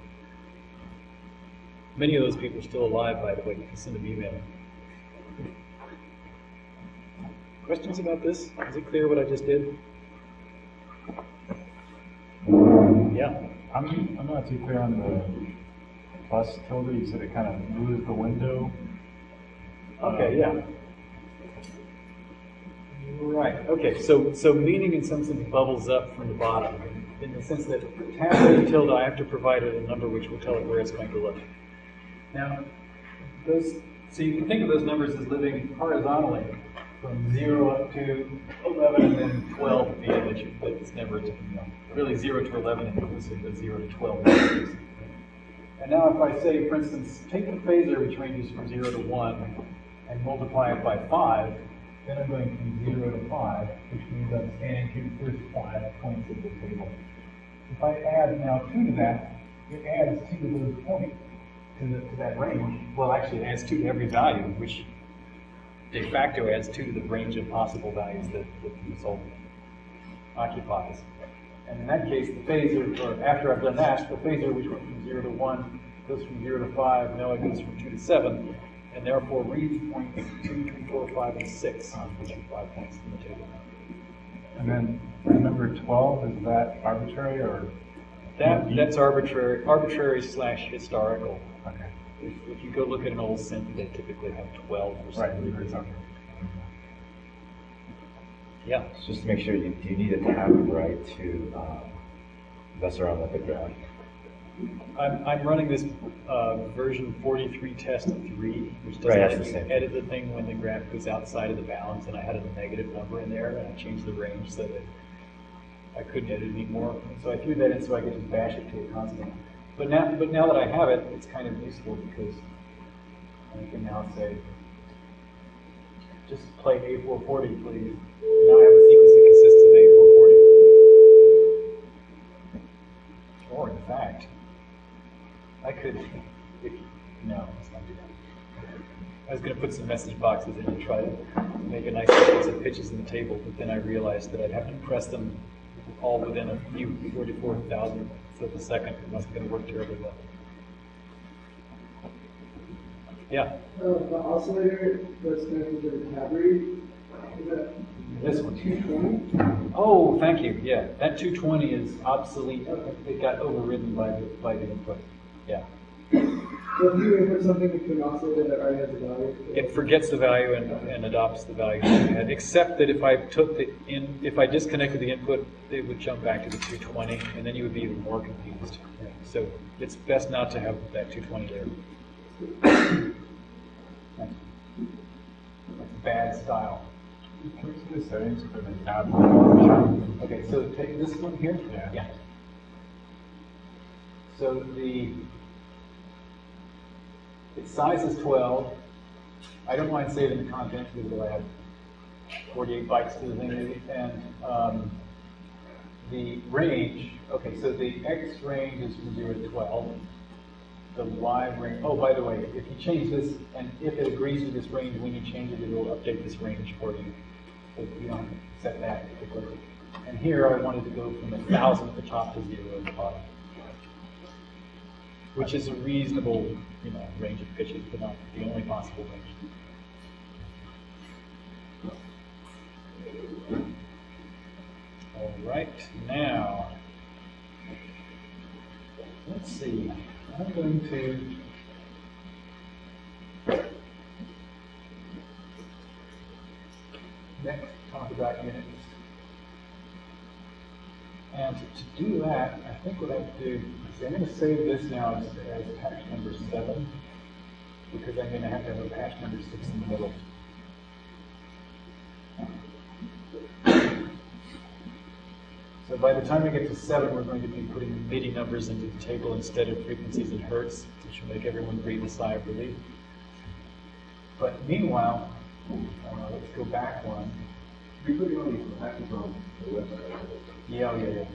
S1: Many of those people are still alive, by the way. You can send them email. Questions about this? Is it clear what I just did? Yeah.
S6: I'm, I'm not too clear on the bus tilde. You said it kind of moves the window.
S1: Okay, yeah. Right, okay, so, so meaning in some sense bubbles up from the bottom, in the sense that halfway tilde, I have to provide it a number which will tell it where it's going to look. Now, those, so you can think of those numbers as living horizontally from zero up to eleven and then twelve at the end, that you, that it's never, you know, really zero to eleven inclusive, but zero to twelve inclusive. And now if I say, for instance, take the phasor which ranges from zero to one and multiply it by five, then I'm going from zero to five, which means I'm scanning to the first five points of the table. If I add now two to that, it adds two to those points, to, the, to that range. Well, actually, it adds two to every value, which de facto adds two to the range of possible values that, that the result occupies. And in that case, the phasor, or after I've done that, the phasor which went from zero to one goes from zero to five, now it goes from two to seven, and therefore reads points two, three, four, five, and six, which are five points in the table.
S6: And then number 12, is that arbitrary or?
S1: That, that's arbitrary, arbitrary slash historical.
S6: Okay.
S1: If, if you go look at an old synth, they typically have twelve or
S6: Right.
S1: something.
S6: okay.
S1: Yeah.
S8: Just to make sure, you, do you need a tab write to um, mess around with the graph?
S1: I'm, I'm running this uh, version 43 test 3, which doesn't
S8: Right, that's
S1: let
S8: the
S1: you
S8: same.
S1: edit the thing when the graph goes outside of the bounds, and I had a negative number in there, and I changed the range so that I couldn't edit anymore. And so I threw that in so I could just bash it to a constant. But now, but now that I have it, it's kind of useful because I can now say, just play A440, please. Now I have a sequence that consists of A440. Or in fact, I could, if, no, let's not do that. I was going to put some message boxes in and try to make a nice sequence of pitches in the table, but then I realized that I'd have to press them all within a few 44 thousandths of a second. It wasn't going to work terribly well. Yeah,
S5: Uh, the oscillator that's connected to the that
S1: this one.
S5: two twenty?
S1: Oh, thank you. Yeah, that 220 is obsolete. It got overridden by the, by the input. Yeah.
S5: So if you input something into an oscillator that already has a value.
S1: It forgets the value and, and adopts the value that had, except that if I took the in, if I disconnected the input, it would jump back to the 220, and then you would be even more confused. So it's best not to have that 220 there. That's that's bad style.
S6: Can we see the settings for the tab?
S1: Okay, so take this one here?
S6: Yeah.
S1: So the, its size is twelve. I don't mind saving the content because I have forty-eight bytes to the thing, and, um, the range, okay, so the X range is from zero to twelve. The Y range, oh, by the way, if you change this, and if it agrees with this range, when you change it, it will update this range for you. So you don't set that particularly. And here I wanted to go from a thousand at the top to zero at the bottom. Which is a reasonable, you know, range of pitches, but not the only possible range. All right, now, let's see, I'm going to next talk about units. And to do that, I think what I have to do is I'm going to save this now as, as patch number seven, because I'm going to have to have a patch number six in the middle. So by the time we get to seven, we're going to be putting MIDI numbers into the table instead of frequencies in hertz, which will make everyone breathe a sigh of relief. But meanwhile, uh, let's go back one.
S2: We put all these patches on the website.
S1: Yeah, yeah, yeah.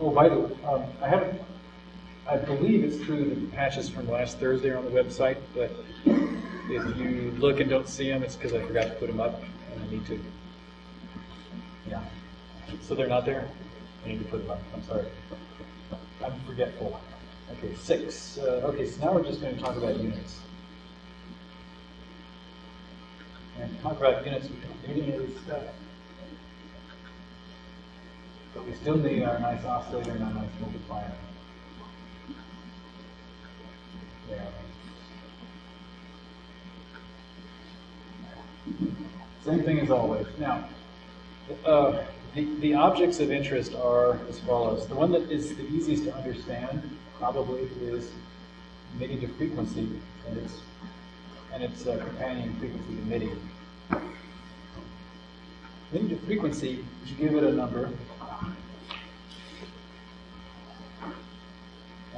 S1: Oh, by the way, um, I haven't, I believe it's true that the patches from last Thursday are on the website, but if you look and don't see them, it's because I forgot to put them up, and I need to. Yeah. So they're not there? I need to put them up, I'm sorry. I'm forgetful. Okay, six. Uh, okay, so now we're just going to talk about units. And talk about units, we don't need any stuff. But we still need our nice oscillator and our nice multiplier. Same thing as always. Now, uh, the, the objects of interest are as follows. The one that is the easiest to understand probably is to frequency and its, and its uh, companion frequency to MIDI. To frequency, you give it a number,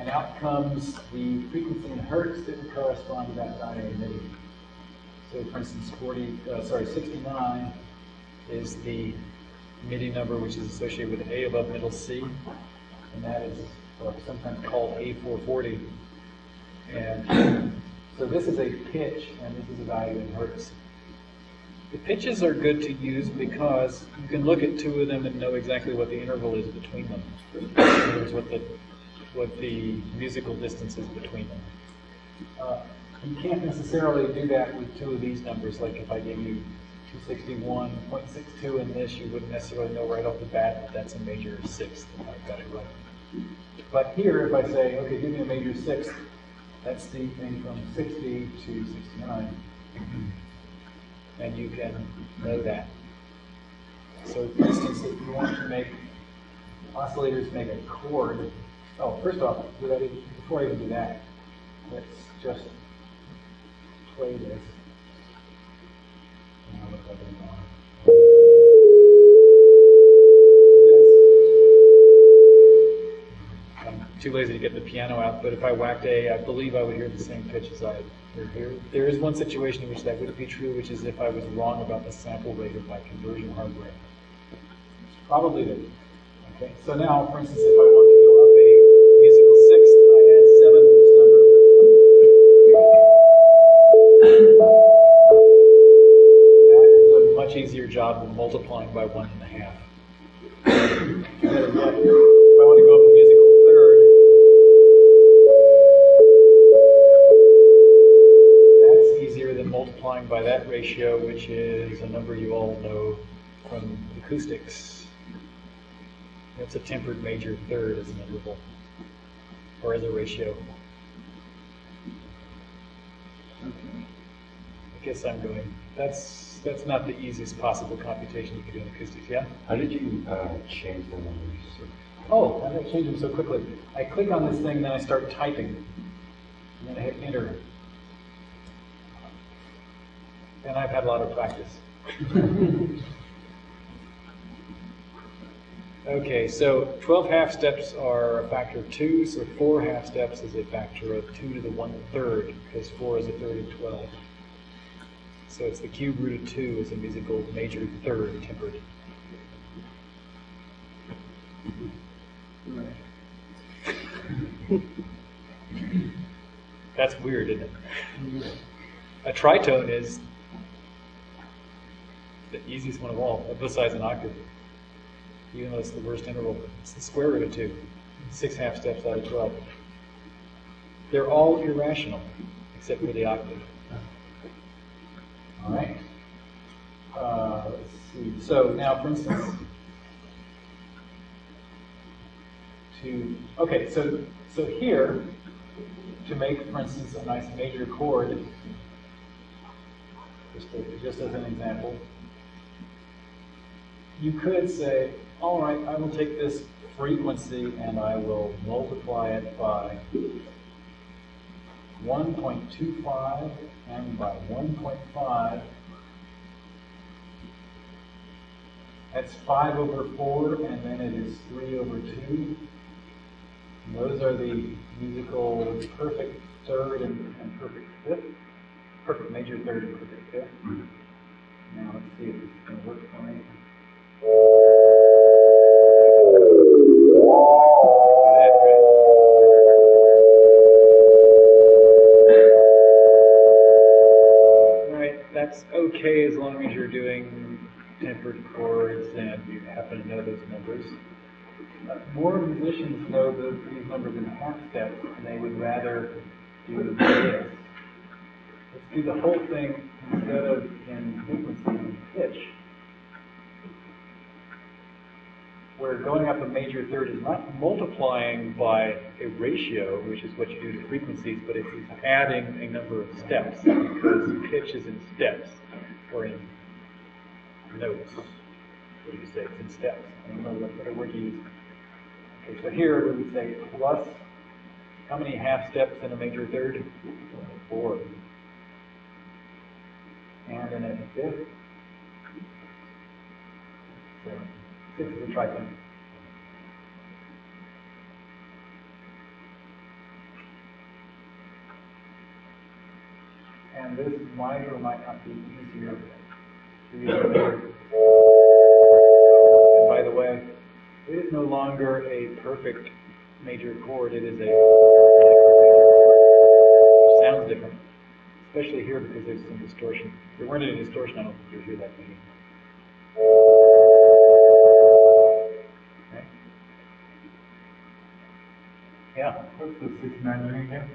S1: and out comes the frequency in hertz that would correspond to that MIDI. So for instance, 40, uh, sorry, 69 is the MIDI number which is associated with A above middle C, and that is sometimes called A440. And so this is a pitch, and this is a value in hertz. The pitches are good to use because you can look at two of them and know exactly what the interval is between them. In other words, what the, what the musical distance is between them. Uh, you can't necessarily do that with two of these numbers, like if I gave you 261.62 in this, you wouldn't necessarily know right off the bat that that's a major sixth, if I got it right. But here, if I say, okay, give me a major sixth, that's the thing from 60 to 69. And you can know that. So for instance, if you want to make oscillators make a chord, oh, first off, before I even do that, let's just play this. I'm on. This. I'm too lazy to get the piano out, but if I whacked A, I believe I would hear the same pitch as I hear here. There is one situation in which that would be true, which is if I was wrong about the sample rate of my conversion hardware. Probably the Okay, so now, for instance, if I want That is a much easier job than multiplying by one and a half. If I want to go up a musical third, that's easier than multiplying by that ratio, which is a number you all know from acoustics. That's a tempered major third as an interval, or as a ratio. I guess I'm going, that's, that's not the easiest possible computation you can do in acoustics, yeah?
S8: How did you uh, change the numbers?
S1: Oh, how did I change them so quickly? I click on this thing, then I start typing, and then I hit enter. And I've had a lot of practice. Okay, so 12 half steps are a factor of 2, so 4 half steps is a factor of 2 to the 1 third, because 4 is a third of 12. So it's the cube root of 2 is a musical major third tempered. That's weird, isn't it? A tritone is the easiest one of all, besides an octave even though it's the worst interval. It's the square root of 2. Six half steps out of 12. They're all irrational, except for the octave. All right? Uh, let's see. So now, for instance, to, okay, so, so here, to make, for instance, a nice major chord, just, just as an example, you could say, all right, I will take this frequency and I will multiply it by 1.25 and by 1.5. That's 5 over 4, and then it is 3 over 2. And those are the musical perfect third and, and perfect fifth. Perfect major third and perfect fifth. Now let's see if this is going to work for me. That's okay as long as you're doing tempered chords and you happen to know those numbers. Uh, More musicians know the, these numbers in half steps and they would rather do this. Let's do the whole thing instead of in frequency and pitch. Where going up a major third is not multiplying by a ratio, which is what you do to frequencies, but it's adding a number of steps, because pitch is in steps, or in notes. What do you say? It's in steps. I don't know what what word you use. Okay, so here we would say plus, how many half steps in a major third? Four. And in a fifth? Seven. Six is a tritone. And this might or might not be easier to use. And by the way, it is no longer a perfect major chord, it is a which sounds different, especially here because there's some distortion. If there weren't any distortion, I don't think you'd hear that. Yeah.
S6: What's the sixty-nine doing again?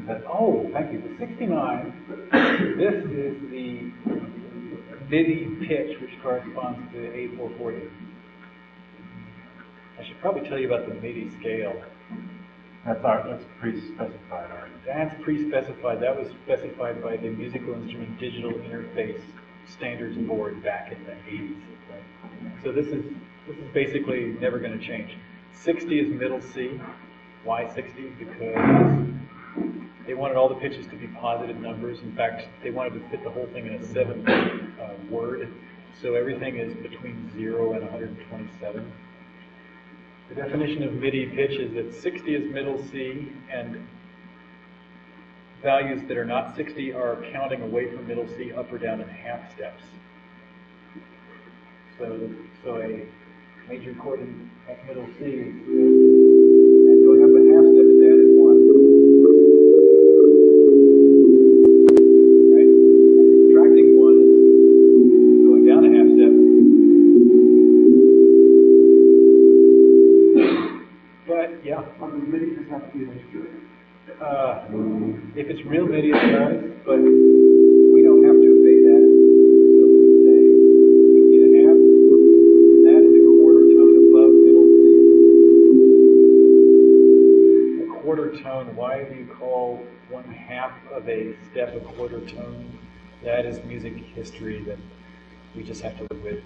S1: Is that, oh, thank you. The 69, this is the MIDI pitch, which corresponds to A440. I should probably tell you about the MIDI scale.
S6: That's our, that's pre-specified already.
S1: That's pre-specified. That was specified by the Musical Instrument Digital Interface Standards Board back in the 80s. Right? So this is, this is basically never gonna change. Sixty is middle C. Why sixty? Because they wanted all the pitches to be positive numbers. In fact, they wanted to fit the whole thing in a seven, uh, word. So everything is between zero and hundred and twenty-seven. The definition of MIDI pitch is that 60 is middle C, and values that are not 60 are counting away from middle C up or down in half steps. So, so a major chord in middle C
S5: the MIDI, does have to be an integer.
S1: uh, if it's real MIDI, it does, but we don't have to obey that. So we say sixty and a half, and that is a quarter tone above middle C. A quarter tone, why do you call one half of a step a quarter tone? That is music history that we just have to live with.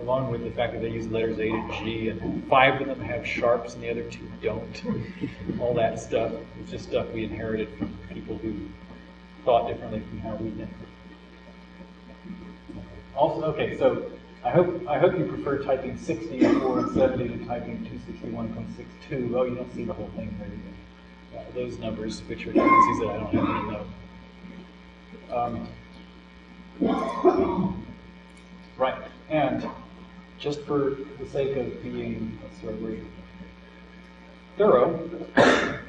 S1: Along with the fact that they use letters A to G, and five of them have sharps and the other two don't. All that stuff is just stuff we inherited from people who thought differently from how we did. Also, okay, so I hope I hope you prefer typing 64 and 70 to typing 261.62. Oh, you don't see the whole thing there. those numbers, which are frequencies that I don't to know. Um, Right, and just for the sake of being, right word? Thorough,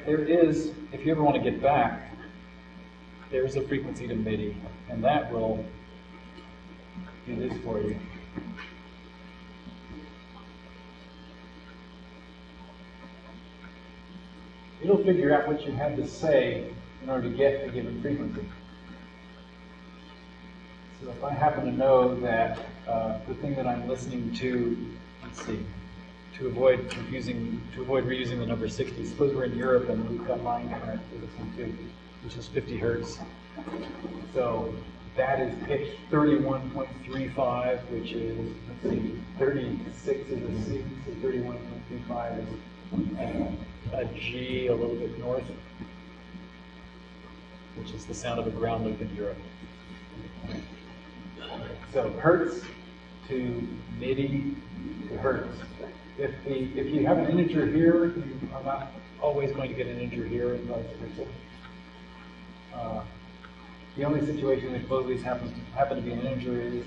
S1: there is, if you ever want to get back, there's a frequency to MIDI, and that will do this for you. It'll figure out what you had to say in order to get a given frequency. So if I happen to know that uh, the thing that I'm listening to, let's see, to avoid confusing, to avoid reusing the number 60, suppose we're in Europe and we've got line current to listen to, which is 50 hertz. So that is pitch 31.35, which is, let's see, 36 is a C, so 31.35 is a G a little bit north, which is the sound of a ground loop in Europe. So hertz to MIDI to hertz. If the if you have an integer here, you are not always going to get an integer here and vice versa. The only situation that both of these happens to happen to be an integer is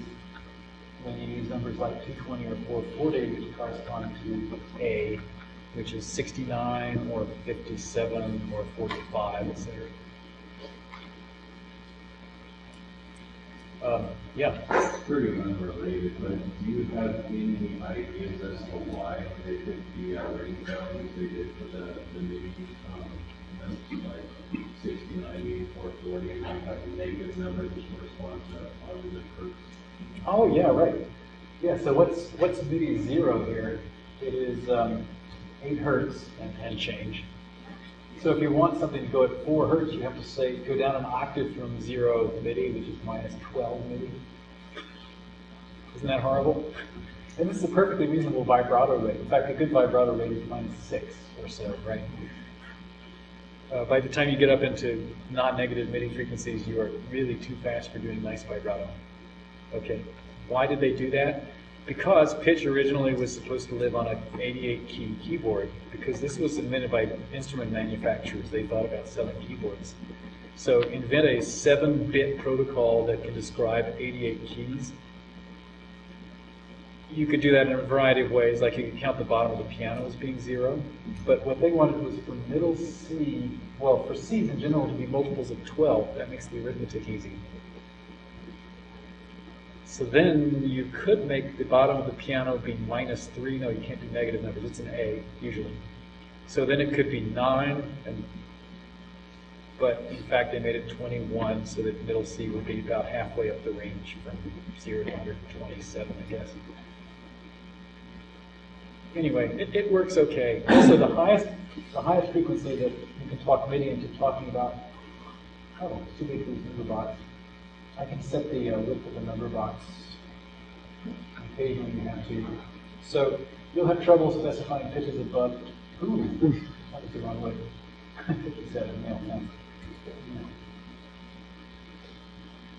S1: when you use numbers like 220 or 440, which correspond to A, which is 69 or 57 or 45, etc. Um, yeah.
S9: Pretty unrelated, but do you have any ideas as to why they picked the uh, range values they did for the, the MIDI? Um, like 60, 90, 440, and have a negative number which corresponds to positive hertz.
S1: Oh, yeah, right. Yeah, so what's, what's MIDI zero here? It is um, 8 hertz and, and change. So if you want something to go at 4 hertz, you have to say, go down an octave from zero MIDI, which is minus 12 MIDI. Isn't that horrible? And this is a perfectly reasonable vibrato rate. In fact, a good vibrato rate is minus 6 or so, right? Uh, by the time you get up into non-negative MIDI frequencies, you are really too fast for doing nice vibrato. Okay, why did they do that? Because pitch originally was supposed to live on an 88 key keyboard, because this was invented by instrument manufacturers. They thought about selling keyboards. So invent a 7-bit protocol that can describe 88 keys. You could do that in a variety of ways, like you could count the bottom of the piano as being zero. But what they wanted was for middle C, well, for C's in general to be multiples of 12. That makes the arithmetic easy. So then you could make the bottom of the piano be minus 3. No, you can't do negative numbers. It's an A, usually. So then it could be 9, and, but in fact they made it 21 so that middle C would be about halfway up the range from 0 to 127, I guess. Anyway, it, it works okay. Also, the highest, the highest frequency that you can talk MIDI into talking about, oh, too big box. I can set the uh, width of the number box. occasionally you have to. So you'll have trouble specifying pitches above, ooh, that was the wrong way. Fifty-seven, no, no.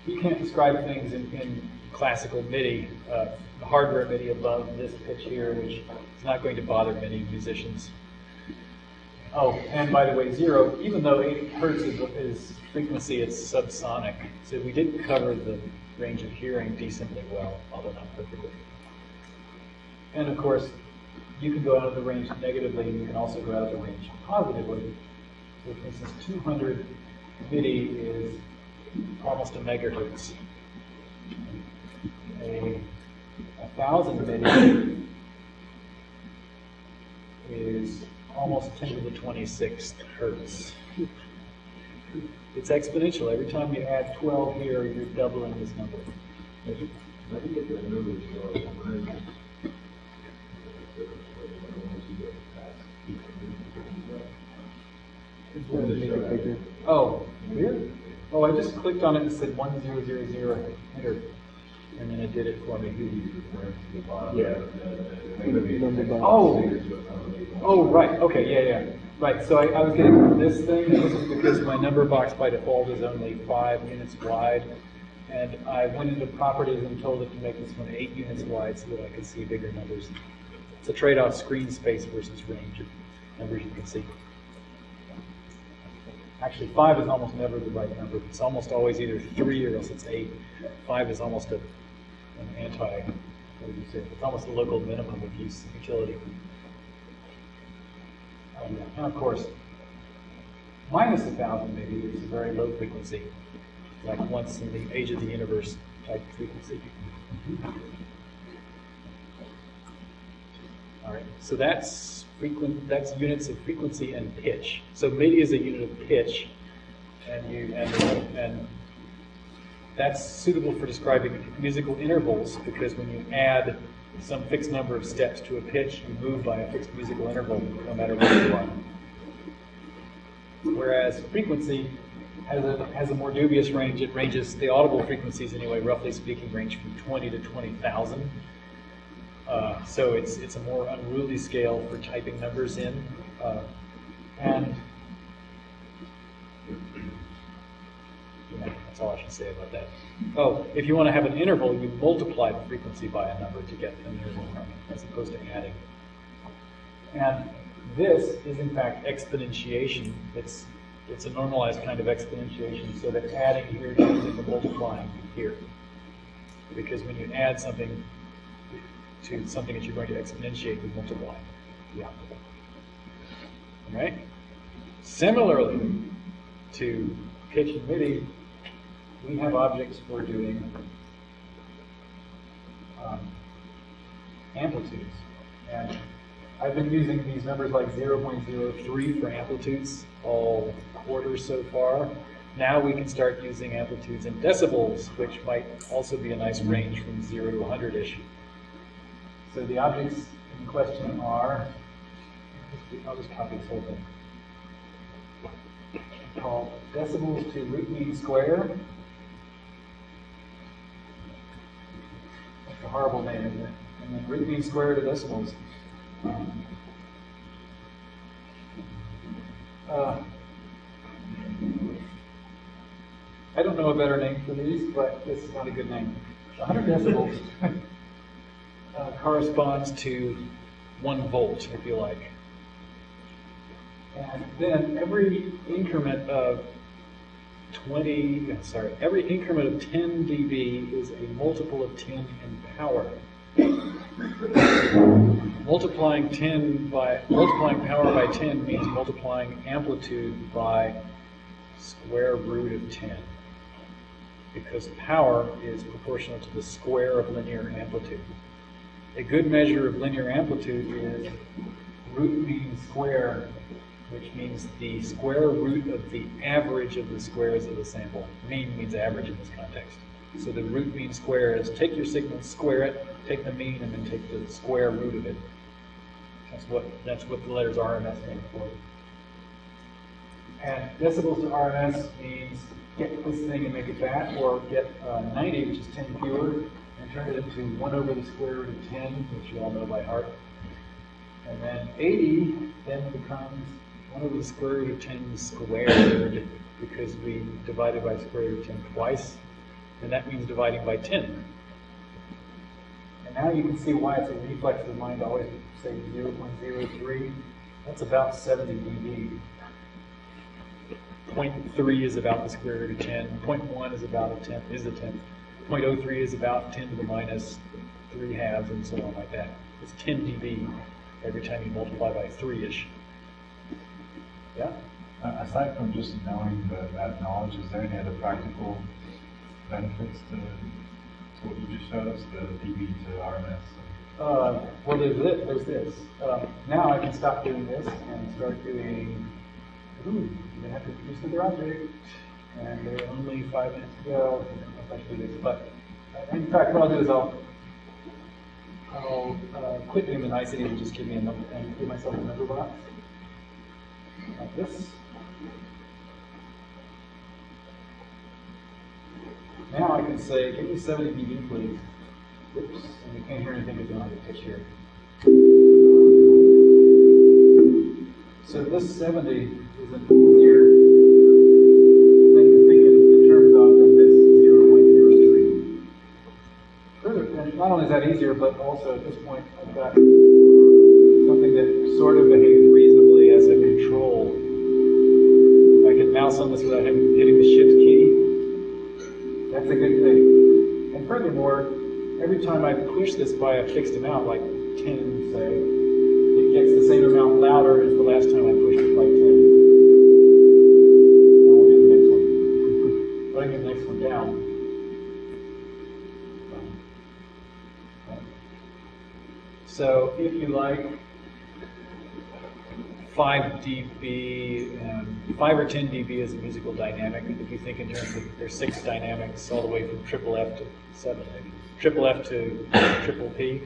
S1: You can't describe things in, in classical MIDI, uh, hardware MIDI above this pitch here, which is not going to bother many musicians. Oh, and by the way, zero, even though 8 hertz is, is frequency, it's subsonic. So we did cover the range of hearing decently well, although not perfectly. And of course, you can go out of the range negatively, and you can also go out of the range positively. So for instance, 200 MIDI is almost a megahertz. A, thousand MIDI is almost 10 to the 26th hertz. It's exponential. Every time you add 12 here, you're doubling this number. Oh, weird. Oh, I just clicked on it and said 1000, enter. And then it did it for me.
S7: Yeah.
S1: Oh, oh, right, okay, yeah, yeah. Right, so I, I was getting this thing, this is because my number box by default is only five units wide. And I went into properties and told it to make this one eight units wide so that I could see bigger numbers. It's a trade-off screen space versus range of numbers you can see. Actually, five is almost never the right number. It's almost always either three or else it's eight. Five is almost a, an anti, what would you say? It's almost a local minimum of use utility. Um, And of course, minus a thousand maybe is a very low frequency, like once in the age of the universe type frequency. All right, so that's frequent. That's units of frequency and pitch. So MIDI is a unit of pitch, and you and and that's suitable for describing musical intervals because when you add some fixed number of steps to a pitch, you move by a fixed musical interval, no matter what you are. Whereas frequency has a has a more dubious range. It ranges the audible frequencies anyway, roughly speaking, range from 20 to 20,000. Uh, so it's it's a more unruly scale for typing numbers in, uh, and yeah, that's all I should say about that. Oh, if you want to have an interval, you multiply the frequency by a number to get an interval from it, as opposed to adding. And this is in fact exponentiation. It's it's a normalized kind of exponentiation, so that adding here turns into multiplying here. Because when you add something to something that you're going to exponentiate, you multiply Yeah. All right? Similarly to pitch and MIDI, we have objects for doing um, amplitudes. And I've been using these numbers like 0.03 for amplitudes all quarter so far. Now we can start using amplitudes in decibels, which might also be a nice range from 0 to 100-ish. So the objects in question are, I'll just copy this whole thing. Called decibels to root mean square. A horrible name. And then root mean square decibels. Um, uh, I don't know a better name for these, but this is not a good name. 100 decibels uh, corresponds to one volt, if you like. And then every increment of 20, sorry, every increment of 10 dB is a multiple of 10 in power. multiplying 10 by multiplying power by 10 means multiplying amplitude by square root of 10 because power is proportional to the square of linear amplitude. A good measure of linear amplitude is root mean square, which means the square root of the average of the squares of the sample. Mean means average in this context. So the root mean square is take your signal, square it, take the mean, and then take the square root of it. That's what that's what the letters RMS stand for. And decibels to RMS means get this thing and make it that, or get uh, 90, which is 10 fewer, and turn it into 1 over the square root of 10, which you all know by heart. And then 80 then becomes 1 over the square root of 10 squared, because we divided by square root of 10 twice, and that means dividing by 10. And now you can see why it's a reflex of the mind to always say 0.03. That's about 70 dB. 0.3 is about the square root of 10. 0.1 is about a tenth, is a tenth. 0.03 is about 10 to the minus 3 halves, and so on like that. It's 10 dB every time you multiply by 3-ish. Yeah?
S6: Uh, Aside from just knowing the, that knowledge, is there any other practical benefits to, to what you just showed us, the dB to RMS?
S1: Uh, well, there's this. There's this. Uh, now I can stop doing this and start doing. Ooh, you have to produce another object, and there are only five minutes to go. I'll do this, but uh, in fact, what I'll do is I'll I'll uh, quit doing the nicety and just give me a number and give myself a number box like this. Now I can say, give me 70 dB, please. Oops, and you can't hear anything because you don't a pitch here. So this 70 is an easier thing to think in, in terms of than this 0.03. Further, and not only is that easier, but also at this point I've got something that sort of behaves reasonably control. I can mouse on this without hitting the shift key. That's a good thing. And furthermore, every time I push this by a fixed amount, like 10, say, it gets the same amount louder as the last time I pushed it by 10. Now we'll do the next one. But I get the next one down. So if you like 5 dB, um, 5 or 10 dB is a musical dynamic. If you think in terms of there's six dynamics all the way from triple F to seven, triple F to triple P.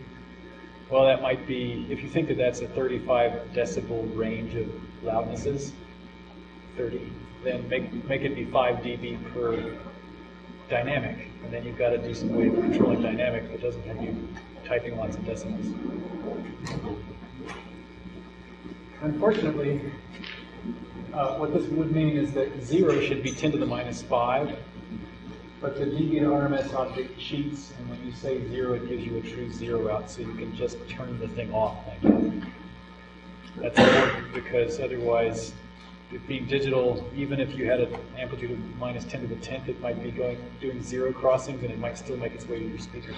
S1: Well, that might be, if you think that that's a 35 decibel range of loudnesses, 30, then make, make it be 5 dB per dynamic. And then you've got a decent way of controlling dynamic that doesn't have you typing lots of decimals. Unfortunately, uh, what this would mean is that 0 should be 10 to the minus 5, but the to RMS object cheats, and when you say 0, it gives you a true 0 out, so you can just turn the thing off. That's important because otherwise, it being digital, even if you had an amplitude of minus 10 to the 10th, it might be going doing 0 crossings, and it might still make its way to your speaker.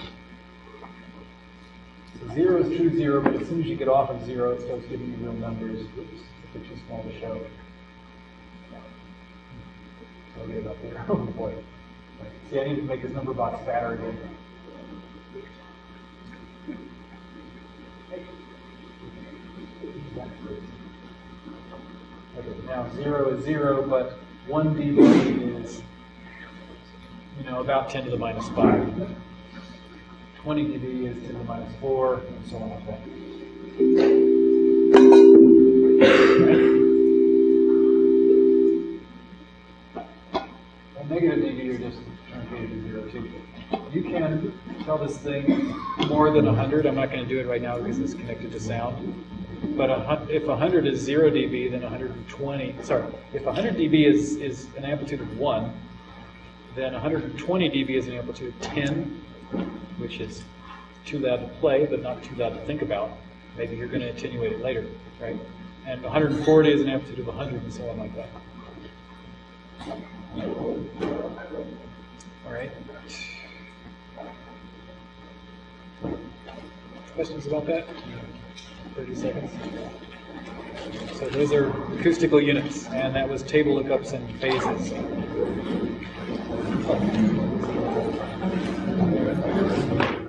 S1: 0 is true 0, but as soon as you get off of 0, it starts giving you real numbers. Oops, they're too small to show. So I'll get it up there. Oh boy. See, I need to make this number box fatter again. Okay, now 0 is 0, but 1 dB is, you know, about 10 to the minus 5. 20 dB is 10 to the minus 4, and so on like that. Right? And negative dB are just truncated to 0 too. You can tell this thing more than 100. I'm not going to do it right now because it's connected to sound. But a, if 100 is 0 dB, then 120, sorry, if 100 dB is, is an amplitude of 1, then 120 dB is an amplitude of 10, which is too loud to play, but not too loud to think about. Maybe you're going to attenuate it later, right? And 140 is an amplitude of 100 and so on like that. All right. Questions about that? 30 seconds. So those are acoustical units, and that was table lookups and phases. Thank you.